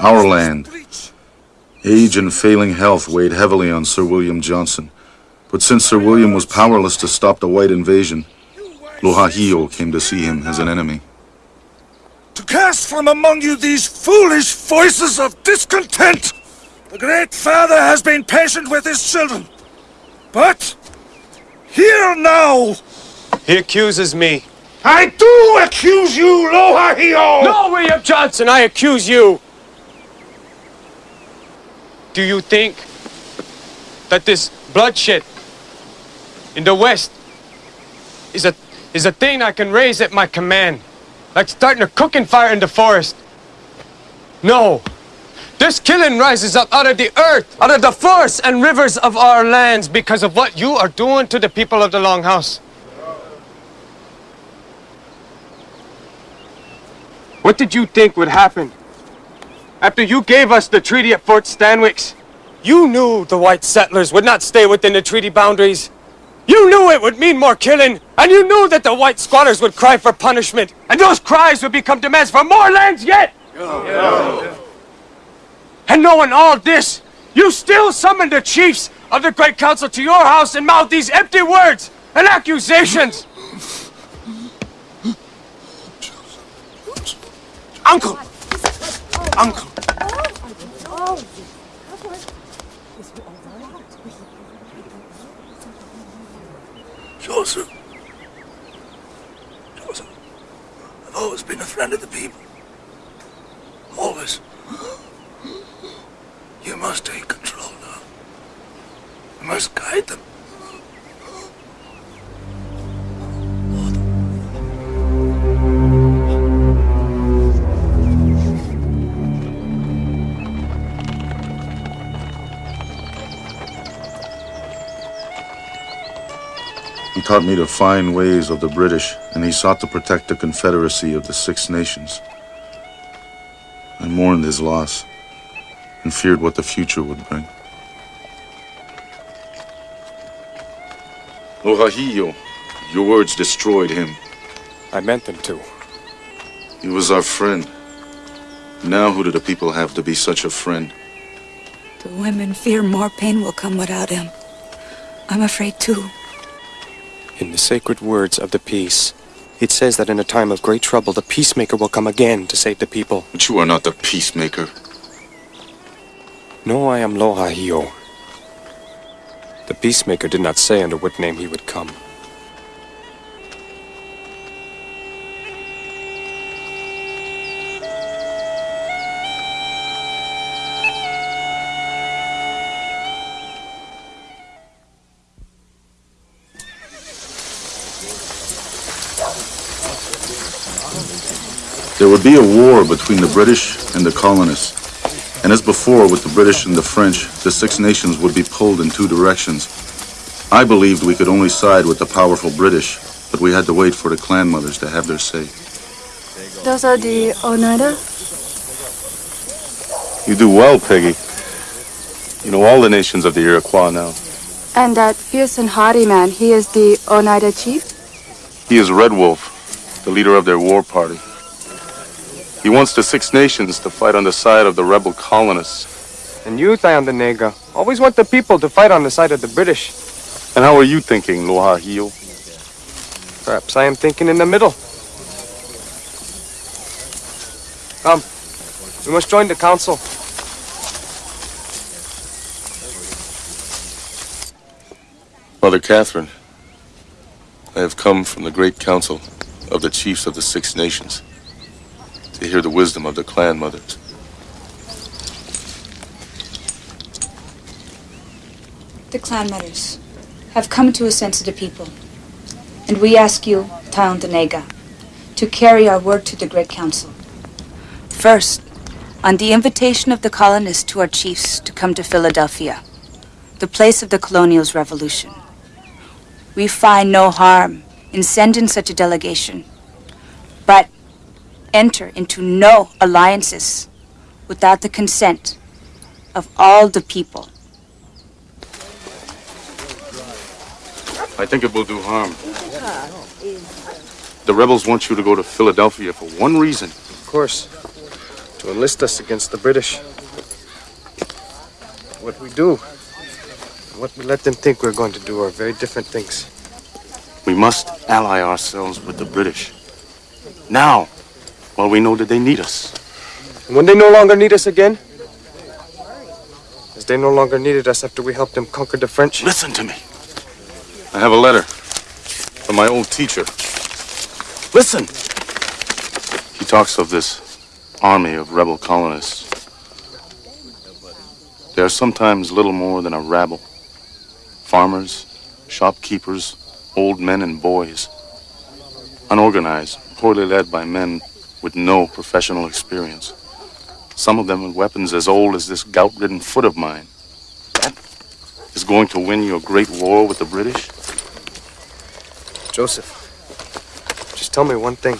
Our land. Age and failing health weighed heavily on Sir William Johnson. But since Sir William was powerless to stop the white invasion, Lohaheo came to see him as an enemy. To cast from among you these foolish voices of discontent! The Great Father has been patient with his children. But, hear now! He accuses me. I do accuse you, Lohaheo! No, William Johnson, I accuse you! Do you think that this bloodshed in the West is a, is a thing I can raise at my command? Like starting a cooking fire in the forest? No. This killing rises up out of the earth, out of the forests and rivers of our lands because of what you are doing to the people of the Longhouse. What did you think would happen after you gave us the treaty at Fort Stanwix? You knew the white settlers would not stay within the treaty boundaries. You knew it would mean more killing, and you knew that the white squatters would cry for punishment, and those cries would become demands for more lands yet. And knowing all this, you still summoned the chiefs of the Great Council to your house and mouthed these empty words and accusations. Uncle! Uncle! Joseph. Joseph. I've always been a friend of the people. Always. You must take control now. You must guide them. He taught me the fine ways of the British, and he sought to protect the Confederacy of the Six Nations. I mourned his loss and feared what the future would bring. Lohaheo, your words destroyed him. I meant them to. He was our friend. Now who do the people have to be such a friend? The women fear more pain will come without him. I'm afraid too. In the sacred words of the peace, it says that in a time of great trouble, the peacemaker will come again to save the people. But you are not the peacemaker. No, I am Lohaheo. The peacemaker did not say under what name he would come. Would be a war between the British and the colonists. And as before with the British and the French, the Six Nations would be pulled in two directions. I believed we could only side with the powerful British, but we had to wait for the clan mothers to have their say. Those are the Oneida? You do well, Peggy. You know all the nations of the Iroquois now. And that fierce and hardy man, he is the Oneida chief? He is Red Wolf, the leader of their war party. He wants the Six Nations to fight on the side of the rebel colonists. And you, Thayendanegea, always want the people to fight on the side of the British. And how are you thinking, Lohaheo? Perhaps I am thinking in the middle. Come, we must join the council. Mother Catherine, I have come from the great council of the chiefs of the Six Nations to hear the wisdom of the clan mothers. The clan mothers have come to a sense of the people, and we ask you, Thayendanegea, to carry our word to the Great Council. First, on the invitation of the colonists to our chiefs to come to Philadelphia, the place of the colonials' revolution, we find no harm in sending such a delegation, but enter into no alliances without the consent of all the people. I think it will do harm. The rebels want you to go to Philadelphia for one reason. Of course. To enlist us against the British. What we do, what we let them think we're going to do are very different things. We must ally ourselves with the British. Now, while we know that they need us. And when they no longer need us again? As they no longer needed us after we helped them conquer the French. Listen to me. I have a letter from my old teacher. Listen! He talks of this army of rebel colonists. They are sometimes little more than a rabble. Farmers, shopkeepers, old men and boys. Unorganized, poorly led by men with no professional experience. Some of them with weapons as old as this gout-ridden foot of mine. That is going to win you a great war with the British? Joseph, just tell me one thing.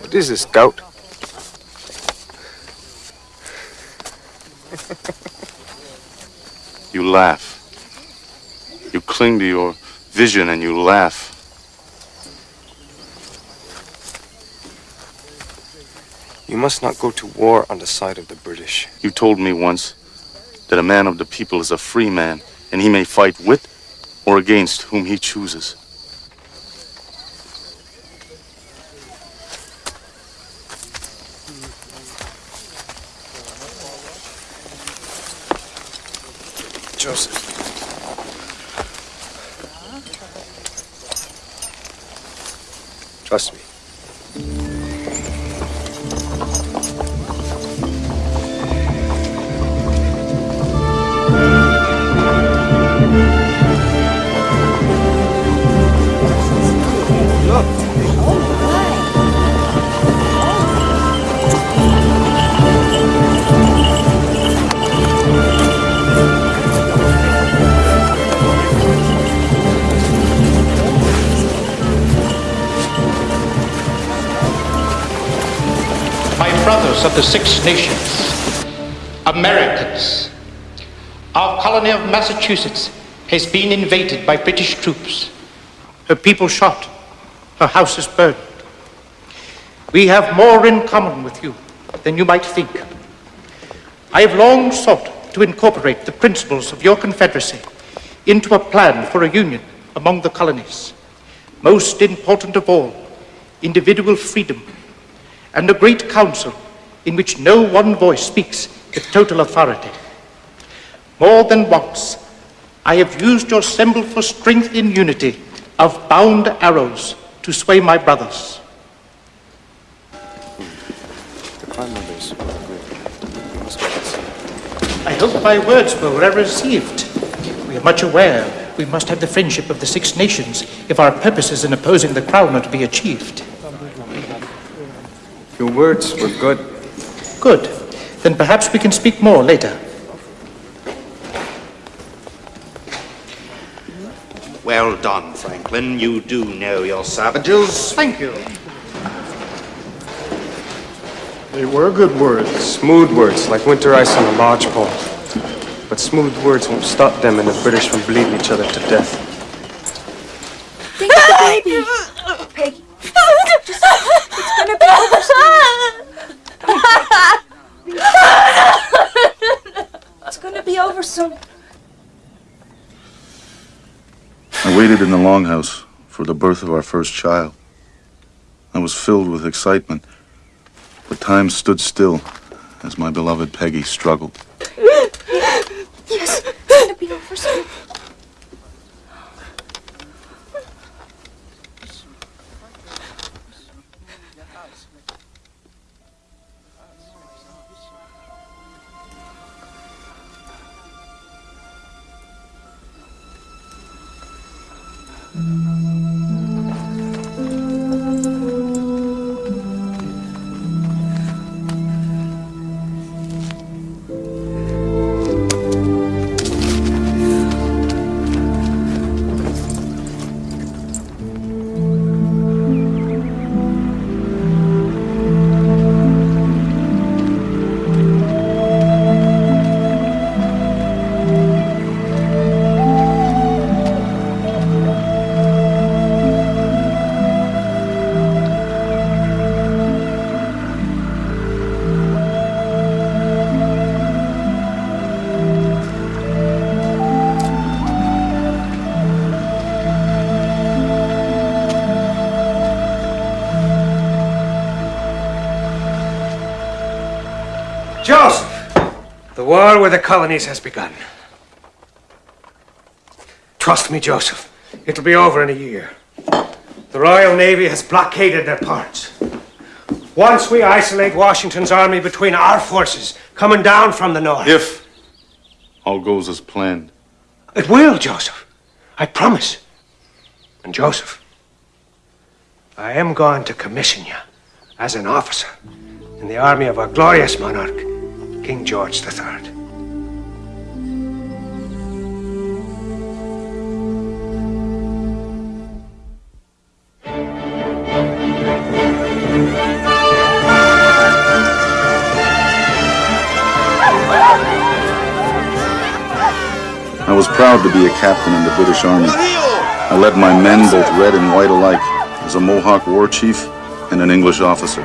What is this gout? You laugh. You cling to your vision and you laugh. You must not go to war on the side of the British. You told me once that a man of the people is a free man, and he may fight with or against whom he chooses. The Six Nations, Americans, our colony of Massachusetts has been invaded by British troops. Her people shot, her houses burned. We have more in common with you than you might think. I have long sought to incorporate the principles of your confederacy into a plan for a union among the colonies. Most important of all, individual freedom and a great council in which no one voice speaks with total authority. More than once, I have used your symbol for strength in unity of bound arrows to sway my brothers. The clan members will agree. We must wait and see. I hope my words were well received. We are much aware we must have the friendship of the Six Nations if our purposes in opposing the crown are to be achieved. Your words were good. Good. Then perhaps we can speak more later. Well done, Franklin. You do know your savages. Thank you. They were good words. Smooth words, like winter ice on a lodgepole. But smooth words won't stop them and the British from bleeding each other to death. Think of the baby. Peggy. Just, it's gonna be over soon. It's gonna be over soon. I waited in the longhouse for the birth of our first child. I was filled with excitement, but time stood still as my beloved Peggy struggled. Yes, it's gonna be over soon. The colonies has begun. Trust me, Joseph. It'll be over in a year. The Royal Navy has blockaded their ports. Once we isolate Washington's army between our forces coming down from the north. If all goes as planned. It will, Joseph. I promise. And Joseph, I am going to commission you as an officer in the army of our glorious monarch, King George III. Was proud to be a captain in the British Army. I led my men, both red and white alike, as a Mohawk war chief and an English officer.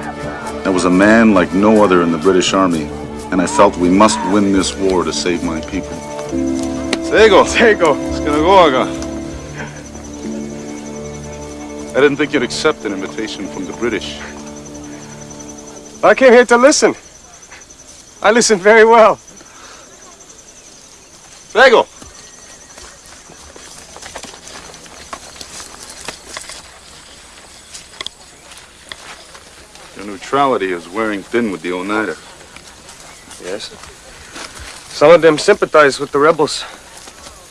I was a man like no other in the British Army, and I felt we must win this war to save my people. Sego, Sego, Skinagoaga. I didn't think you'd accept an invitation from the British. I came here to listen. I listened very well. Sego! Neutrality is wearing thin with the Oneida. Yes. Some of them sympathize with the rebels.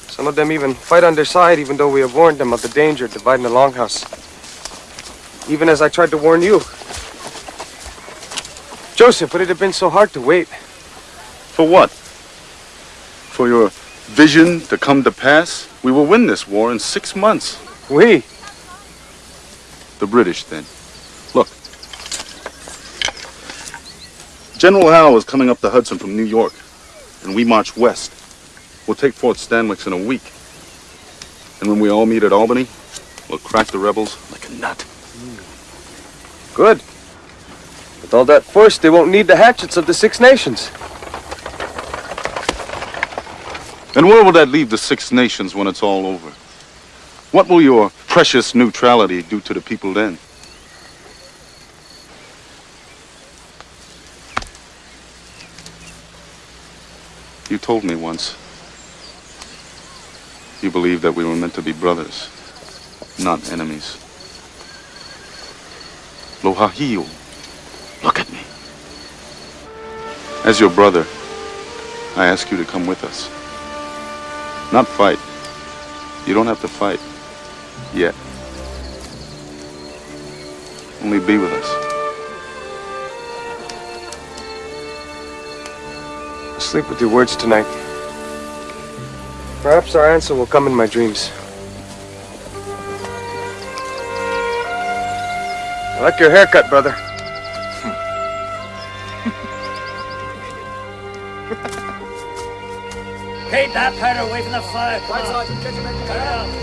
Some of them even fight on their side, even though we have warned them of the danger of dividing the longhouse. Even as I tried to warn you. Joseph, would it have been so hard to wait? For what? For your vision to come to pass? We will win this war in six months. We? The British, then. General Howe is coming up the Hudson from New York, and we march west. We'll take Fort Stanwix in a week. And when we all meet at Albany, we'll crack the rebels like a nut. Good. With all that force, they won't need the hatchets of the Six Nations. And where will that leave the Six Nations when it's all over? What will your precious neutrality do to the people then? You told me once. You believed that we were meant to be brothers, not enemies. Lohaheo, look at me. As your brother, I ask you to come with us. Not fight. You don't have to fight. Yet. Only be with us. Sleep with your words tonight. Perhaps our answer will come in my dreams. I like your haircut, brother. Keep that powder away from the fire. Right, Sergeant. Get your men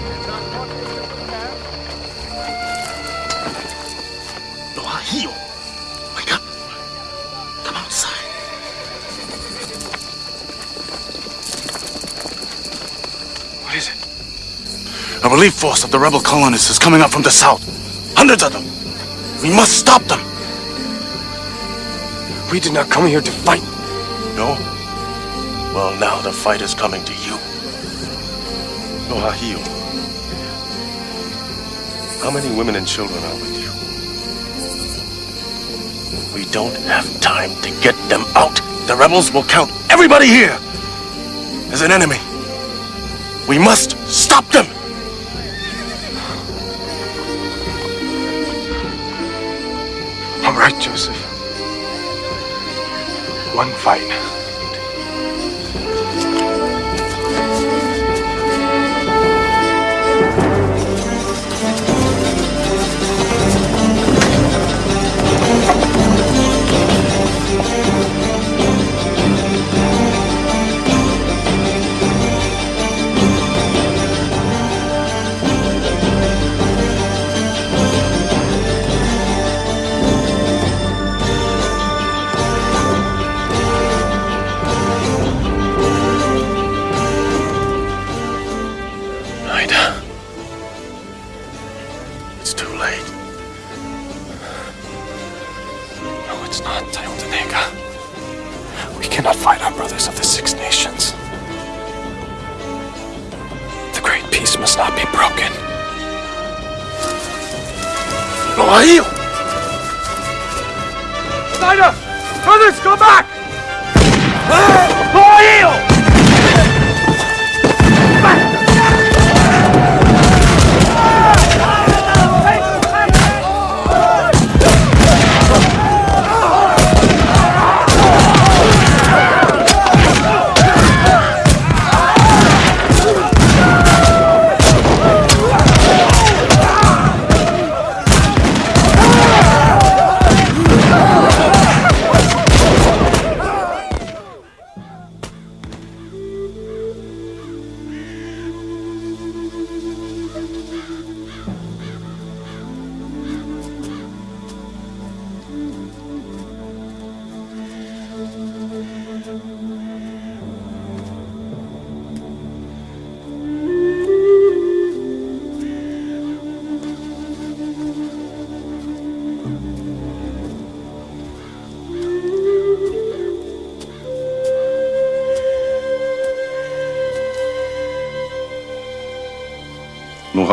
A relief force of the rebel colonists is coming up from the south. Hundreds of them. We must stop them. We did not come here to fight. No? Well, now the fight is coming to you. Lohaheo. How many women and children are with you? We don't have time to get them out. The rebels will count everybody here as an enemy. We must stop them. One fight.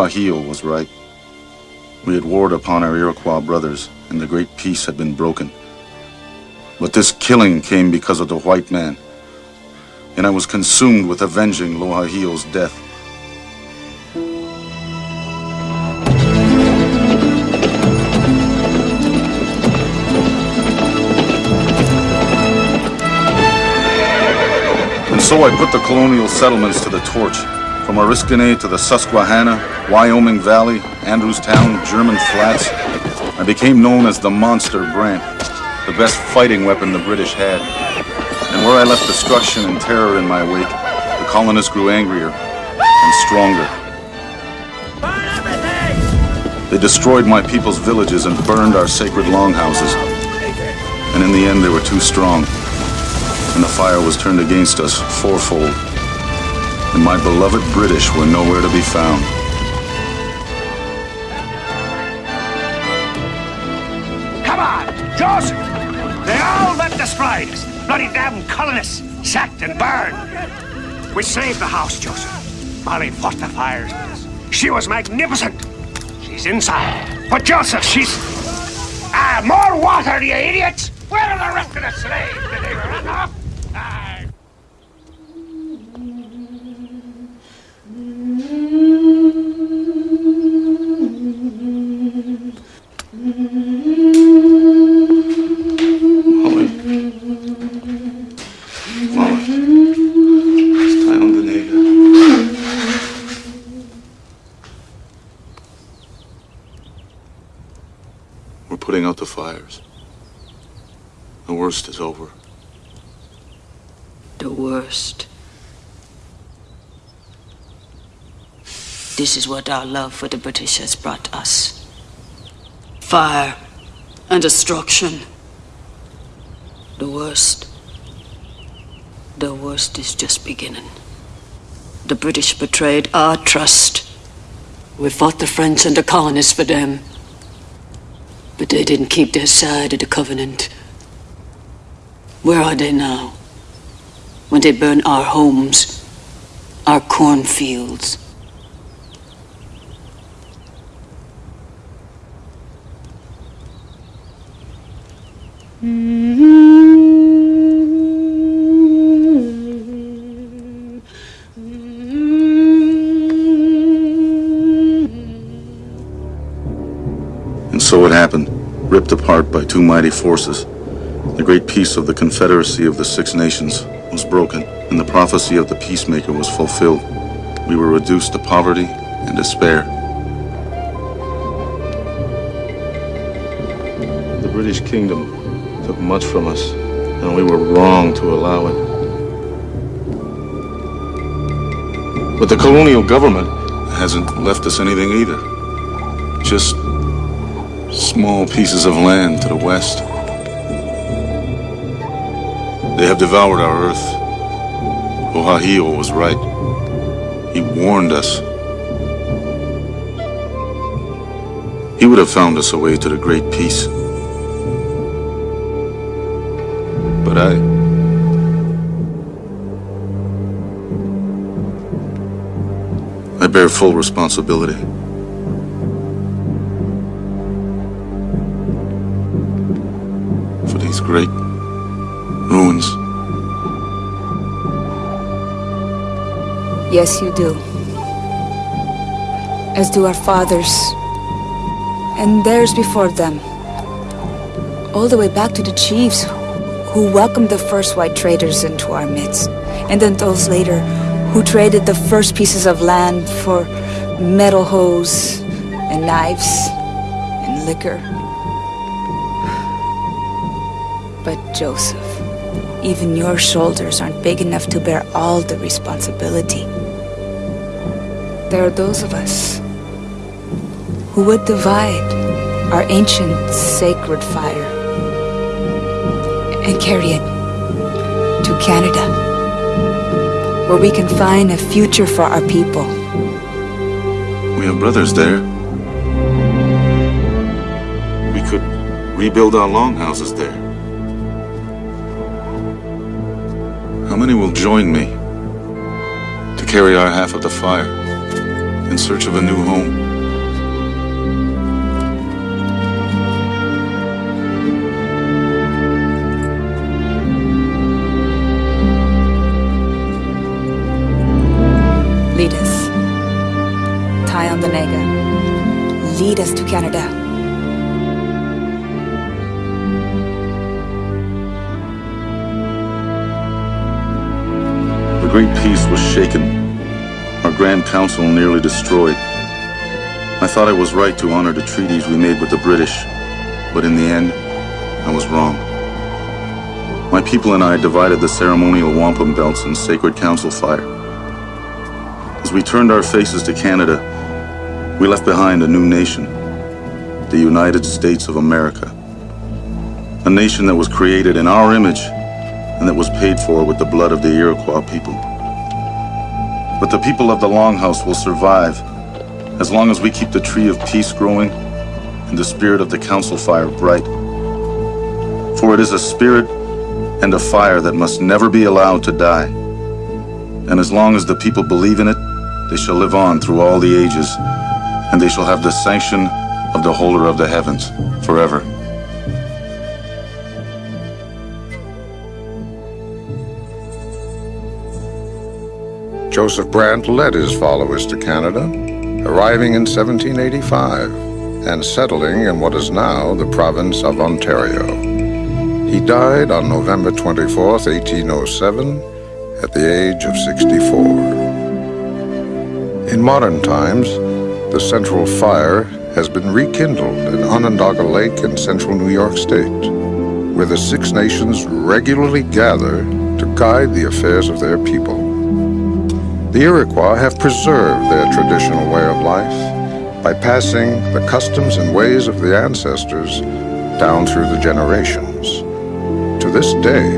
Lohaheo was right. We had warred upon our Iroquois brothers, and the great peace had been broken. But this killing came because of the white man, and I was consumed with avenging Lohaheo's death. And so I put the colonial settlements to the torch, from Oriskany to the Susquehanna, Wyoming Valley, Andrustown, German Flats. I became known as the Monster Brant, the best fighting weapon the British had. And where I left destruction and terror in my wake, the colonists grew angrier and stronger. They destroyed my people's villages and burned our sacred longhouses. And in the end, they were too strong. And the fire was turned against us fourfold. And my beloved British were nowhere to be found. Come on, Joseph! They all destroyed us. Bloody damn colonists, sacked and burned. We saved the house, Joseph. Molly fought the fires. She was magnificent. She's inside. But Joseph, she's... Ah, more water, you idiots! Where are the rest of the slaves? Did they run off? Ah. It's Thayendanegea. We're putting out the fires. The worst is over. The worst. This is what our love for the British has brought us. Fire and destruction. The worst. The worst is just beginning. The British betrayed our trust. We fought the French and the colonists for them. But they didn't keep their side of the covenant. Where are they now? When they burn our homes, our cornfields. And so it happened, ripped apart by two mighty forces. Peace of the Confederacy of the Six Nations was broken, and the prophecy of the peacemaker was fulfilled. We were reduced to poverty and despair. The British kingdom took much from us, and we were wrong to allow it. But the colonial government hasn't left us anything either. Just small pieces of land to the west. They have devoured our earth. Lohaheo was right. He warned us. He would have found us a way to the great peace. But I... I bear full responsibility. Yes, you do. As do our fathers. And theirs before them. All the way back to the chiefs who welcomed the first white traders into our midst. And then those later who traded the first pieces of land for metal hoes and knives and liquor. But Joseph, even your shoulders aren't big enough to bear all the responsibility. There are those of us who would divide our ancient sacred fire and carry it to Canada, where we can find a future for our people. We have brothers there. We could rebuild our longhouses there. How many will join me to carry our half of the fire? In search of a new home. Lead us. Thayendanegea. Lead us to Canada. The Great Peace was shaken, Grand Council nearly destroyed. I thought I was right to honor the treaties we made with the British, but in the end, I was wrong. My people and I divided the ceremonial wampum belts and sacred council fire. As we turned our faces to Canada, we left behind a new nation, the United States of America. A nation that was created in our image and that was paid for with the blood of the Iroquois people. But the people of the Longhouse will survive as long as we keep the tree of peace growing and the spirit of the council fire bright. For it is a spirit and a fire that must never be allowed to die. And as long as the people believe in it, they shall live on through all the ages, and they shall have the sanction of the holder of the heavens forever. Joseph Brant led his followers to Canada, arriving in 1785 and settling in what is now the province of Ontario. He died on November 24, 1807, at the age of 64. In modern times, the central fire has been rekindled in Onondaga Lake in central New York State, where the Six Nations regularly gather to guide the affairs of their people. The Iroquois have preserved their traditional way of life by passing the customs and ways of the ancestors down through the generations. To this day,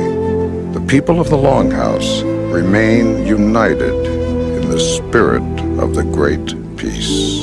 the people of the Longhouse remain united in the spirit of the Great Peace.